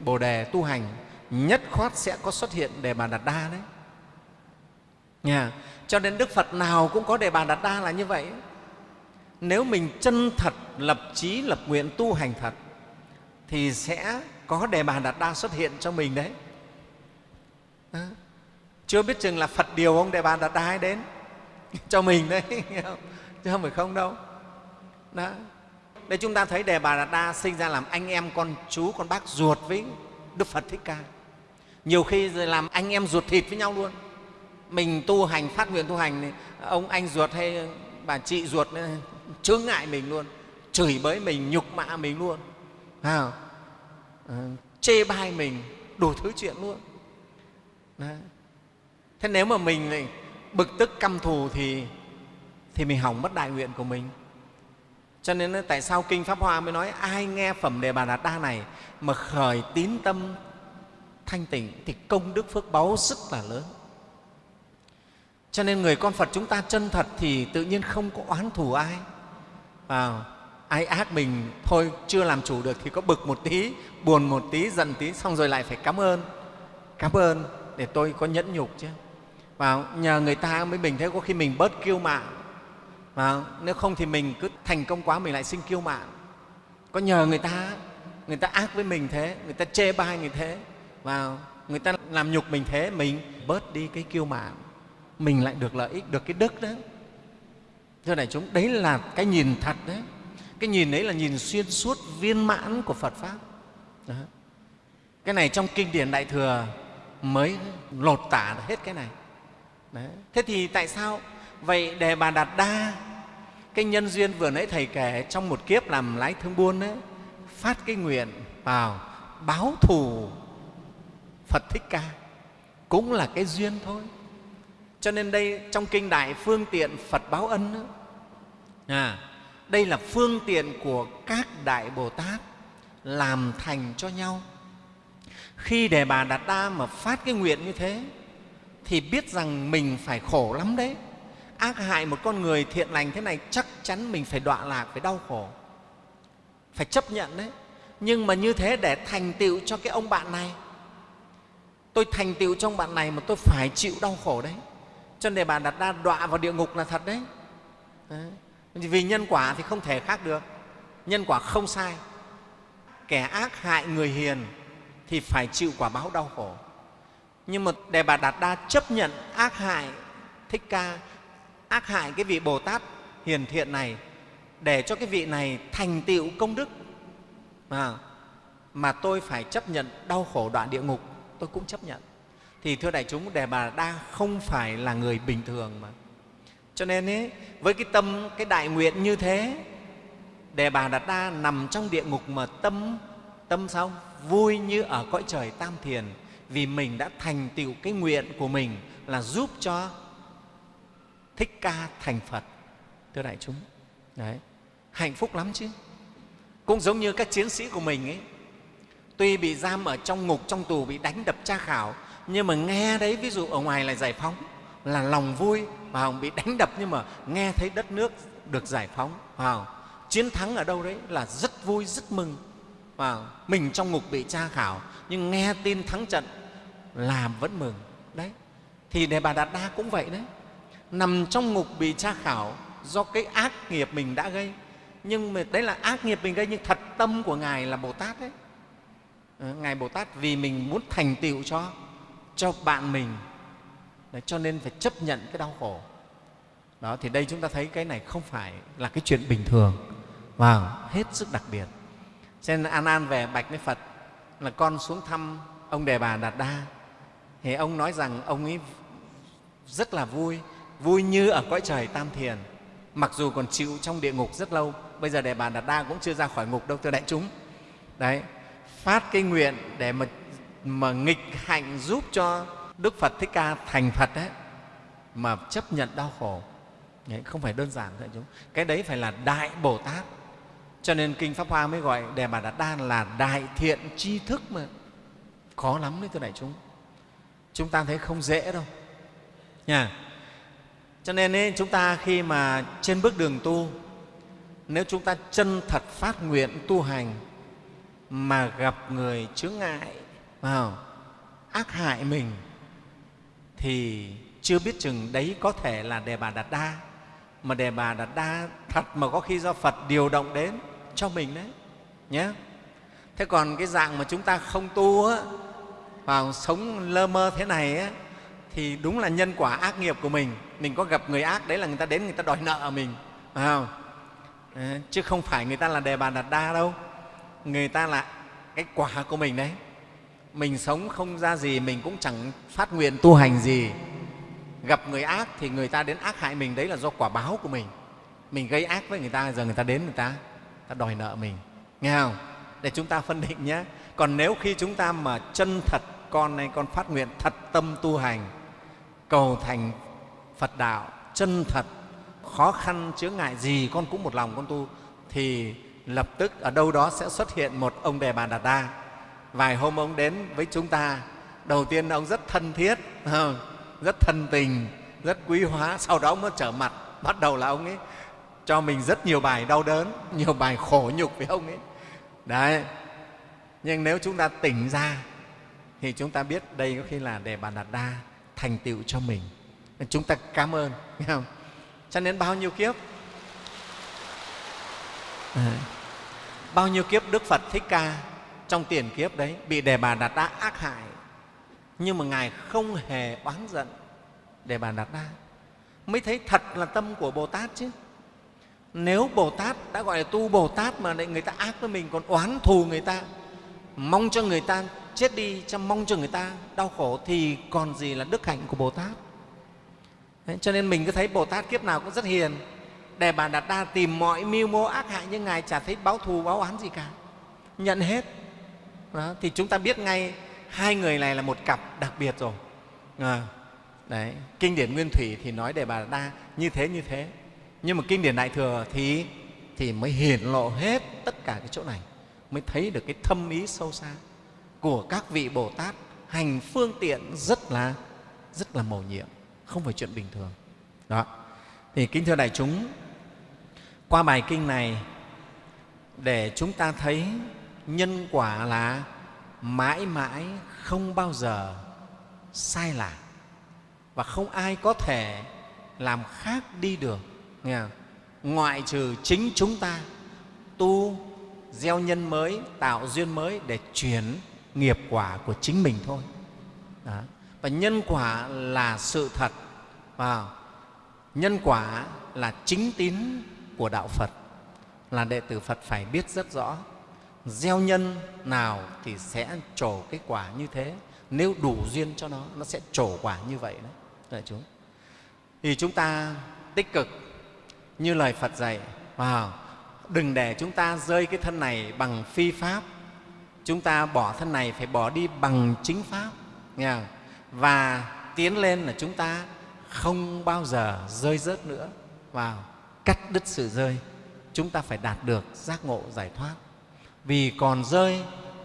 bồ đề tu hành nhất khoát sẽ có xuất hiện đề bà đạt đa đấy. Nhà cho nên đức phật nào cũng có đề bà đạt đa là như vậy. Nếu mình chân thật lập trí lập nguyện tu hành thật thì sẽ có đề bà đạt đa xuất hiện cho mình đấy. À, chưa biết chừng là phật điều ông đề bà đặt đa đến. Cho mình đấy chứ không phải không đâu. Đó. Đây chúng ta thấy đề bà đạt đa sinh ra làm anh em con chú con bác ruột với đức phật thích ca. Nhiều khi làm anh em ruột thịt với nhau luôn. Mình tu hành phát nguyện tu hành ông anh ruột hay bà chị ruột chướng ngại mình luôn. Chửi bới mình nhục mạ mình luôn. À, chê bai mình đủ thứ chuyện luôn. Đấy thế nếu mà mình lại bực tức căm thù thì thì mình hỏng mất đại nguyện của mình. Cho nên tại sao kinh pháp hoa mới nói ai nghe phẩm đề bà đạt đa này mà khởi tín tâm thanh tịnh thì công đức phước báu rất là lớn. Cho nên người con phật chúng ta chân thật thì tự nhiên không có oán thù ai. À, ai ác mình thôi chưa làm chủ được thì có bực một tí buồn một tí giận tí xong rồi lại phải cảm ơn. Cảm ơn để tôi có nhẫn nhục chứ và nhờ người ta mới mình thế, có khi mình bớt kiêu mạn. Và nếu không thì mình cứ thành công quá, mình lại sinh kiêu mạn. Có nhờ người ta người ta ác với mình thế, người ta chê bai người thế. Và người ta làm nhục mình thế, mình bớt đi cái kiêu mạn. Mình lại được lợi ích, được cái đức đấy thưa đại chúng, đấy là cái nhìn thật đấy. Cái nhìn đấy là nhìn xuyên suốt, viên mãn của phật pháp. Đó. cái này trong kinh điển đại thừa mới lột tả hết cái này đấy. thế thì tại sao? Vậy đề bà đạt đa cái nhân duyên vừa nãy thầy kể trong một kiếp làm lái thương buôn đấy phát cái nguyện vào báo thù phật thích ca. Cũng là cái duyên thôi. Cho nên đây trong kinh đại phương tiện phật báo ân ấy, à, đây là phương tiện của các đại bồ tát làm thành cho nhau. Khi đề bà đạt đa mà phát cái nguyện như thế thì biết rằng mình phải khổ lắm đấy. Ác hại một con người thiện lành thế này chắc chắn mình phải đọa lạc, phải đau khổ, phải chấp nhận đấy. Nhưng mà như thế để thành tựu cho cái ông bạn này. Tôi thành tựu trong bạn này mà tôi phải chịu đau khổ đấy. Cho nên bà đặt ra đọa vào địa ngục là thật đấy. đấy. Vì nhân quả thì không thể khác được. Nhân quả không sai. Kẻ ác hại người hiền thì phải chịu quả báo đau khổ nhưng mà đề bà đạt đa chấp nhận ác hại thích ca ác hại cái vị bồ tát hiền thiện này để cho cái vị này thành tựu công đức. Mà, mà tôi phải chấp nhận đau khổ đoạn địa ngục tôi cũng chấp nhận. Thì thưa đại chúng đề bà đa không phải là người bình thường mà. Cho nên ấy, với cái tâm cái đại nguyện như thế đề bà đạt đa nằm trong địa ngục mà tâm tâm sao? Vui như ở cõi trời tam thiền vì mình đã thành tựu cái nguyện của mình là giúp cho thích ca thành phật. Thưa đại chúng, đấy, hạnh phúc lắm chứ. Cũng giống như các chiến sĩ của mình ấy, tuy bị giam ở trong ngục, trong tù, bị đánh đập tra khảo, nhưng mà nghe đấy, ví dụ ở ngoài là giải phóng, là lòng vui và bị đánh đập nhưng mà nghe thấy đất nước được giải phóng vào chiến thắng ở đâu đấy là rất vui, rất mừng và mình trong ngục bị tra khảo, nhưng nghe tin thắng trận làm vẫn mừng. Đấy. Thì đề bà đạt đa cũng vậy đấy. Nằm trong ngục bị tra khảo do cái ác nghiệp mình đã gây. Nhưng mà đấy là ác nghiệp mình gây nhưng thật tâm của ngài là bồ tát đấy. Ờ, ngài bồ tát vì mình muốn thành tựu cho cho bạn mình. Đấy, cho nên phải chấp nhận cái đau khổ. Đó thì đây chúng ta thấy cái này không phải là cái chuyện bình thường. Và wow, hết sức đặc biệt. Cho nên an an về bạch với phật là con xuống thăm ông đề bà đạt đa thì ông nói rằng ông ấy rất là vui vui như ở cõi trời tam thiền. Mặc dù còn chịu trong địa ngục rất lâu bây giờ đề bà đạt đa cũng chưa ra khỏi ngục đâu thưa đại chúng. Đấy phát cái nguyện để mà, mà nghịch hạnh giúp cho đức phật thích ca thành phật đấy mà chấp nhận đau khổ. Đấy, không phải đơn giản thưa đại chúng. Cái đấy phải là đại bồ tát. Cho nên kinh pháp hoa mới gọi đề bà đạt đa là đại thiện tri thức mà. Khó lắm đấy thưa đại chúng chúng ta thấy không dễ đâu. Nha. Cho nên ấy, chúng ta khi mà trên bước đường tu nếu chúng ta chân thật phát nguyện tu hành mà gặp người chướng ngại vào ác hại mình thì chưa biết chừng đấy có thể là đề bà đạt đa. Mà đề bà đạt đa thật mà có khi do phật điều động đến cho mình đấy nhé thế còn cái dạng mà chúng ta không tu á vào sống lơ mơ thế này á, thì đúng là nhân quả ác nghiệp của mình. Mình có gặp người ác đấy là người ta đến người ta đòi nợ mình phải không? À, chứ không phải người ta là đề bà đạt đa đâu. Người ta là cái quả của mình đấy. Mình sống không ra gì mình cũng chẳng phát nguyện tu hành gì. Gặp người ác thì người ta đến ác hại mình đấy là do quả báo của mình. Mình gây ác với người ta giờ người ta đến người ta, người ta đòi nợ mình. Nghe không? Để chúng ta phân định nhé. Còn nếu khi chúng ta mà chân thật con này con phát nguyện thật tâm tu hành, cầu thành phật đạo, chân thật, khó khăn, chướng ngại gì con cũng một lòng con tu, thì lập tức ở đâu đó sẽ xuất hiện một ông đề bà đạt đa vài hôm ông đến với chúng ta, đầu tiên ông rất thân thiết ờ, rất thân tình, rất quý hóa, sau đó ông mới trở mặt, bắt đầu là ông ấy cho mình rất nhiều bài đau đớn, nhiều bài khổ nhục với ông ấy. Đấy, nhưng nếu chúng ta tỉnh ra thì chúng ta biết đây có khi là để bà đạt đa thành tựu cho mình. Chúng ta cảm ơn nghe không? cho nên bao nhiêu kiếp? À, bao nhiêu kiếp đức phật thích ca trong tiền kiếp đấy bị đề bà đạt đa ác hại nhưng mà ngài không hề oán giận đề bà đạt đa. Mới thấy thật là tâm của bồ tát chứ. Nếu bồ tát đã gọi là tu bồ tát mà lại người ta ác với mình còn oán thù người ta mong cho người ta chết đi chăm mong cho người ta đau khổ thì còn gì là đức hạnh của bồ tát. Đấy, cho nên mình cứ thấy bồ tát kiếp nào cũng rất hiền đề bà đạt đa tìm mọi mưu mô ác hại nhưng ngài chả thấy báo thù báo oán gì cả. Nhận hết. Đó, thì chúng ta biết ngay hai người này là một cặp đặc biệt rồi. À, đấy kinh điển nguyên thủy thì nói đề bà đạt đa như thế như thế. Nhưng mà kinh điển đại thừa thì thì mới hiển lộ hết tất cả cái chỗ này mới thấy được cái thâm ý sâu xa của các vị bồ tát, hành phương tiện rất là rất là mầu nhiệm, không phải chuyện bình thường. Đó. Thì kính thưa đại chúng, qua bài kinh này, để chúng ta thấy nhân quả là mãi mãi không bao giờ sai lạc và không ai có thể làm khác đi được. Nghe không? ngoại trừ chính chúng ta, tu gieo nhân mới, tạo duyên mới để chuyển nghiệp quả của chính mình thôi. Đó. và nhân quả là sự thật và nhân quả là chính tín của đạo phật là đệ tử phật phải biết rất rõ. Gieo nhân nào thì sẽ trổ cái quả như thế. Nếu đủ duyên cho nó nó sẽ trổ quả như vậy đấy đại chúng thì chúng ta tích cực như lời phật dạy wow, đừng để chúng ta rơi cái thân này bằng phi pháp chúng ta bỏ thân này phải bỏ đi bằng chính pháp, nghe không? và tiến lên là chúng ta không bao giờ rơi rớt nữa. Vào cắt đứt sự rơi, chúng ta phải đạt được giác ngộ giải thoát. Vì còn rơi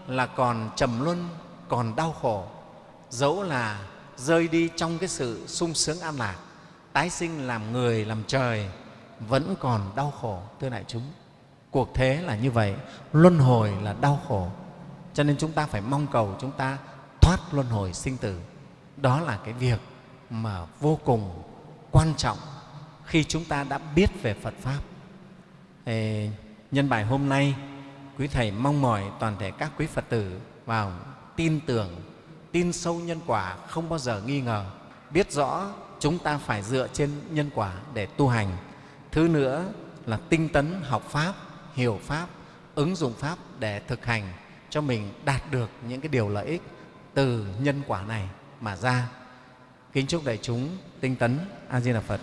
là còn trầm luân, còn đau khổ. Dẫu là rơi đi trong cái sự sung sướng an lạc, tái sinh làm người, làm trời, vẫn còn đau khổ, thưa đại chúng. Cuộc thế là như vậy, luân hồi là đau khổ cho nên chúng ta phải mong cầu chúng ta thoát luân hồi sinh tử. Đó là cái việc mà vô cùng quan trọng khi chúng ta đã biết về phật pháp. Ê, nhân bài hôm nay quý thầy mong mỏi toàn thể các quý phật tử vào tin tưởng tin sâu nhân quả không bao giờ nghi ngờ biết rõ chúng ta phải dựa trên nhân quả để tu hành. Thứ nữa là tinh tấn học pháp hiểu pháp ứng dụng pháp để thực hành cho mình đạt được những cái điều lợi ích từ nhân quả này mà ra. Kính chúc đại chúng tinh tấn a di đà phật.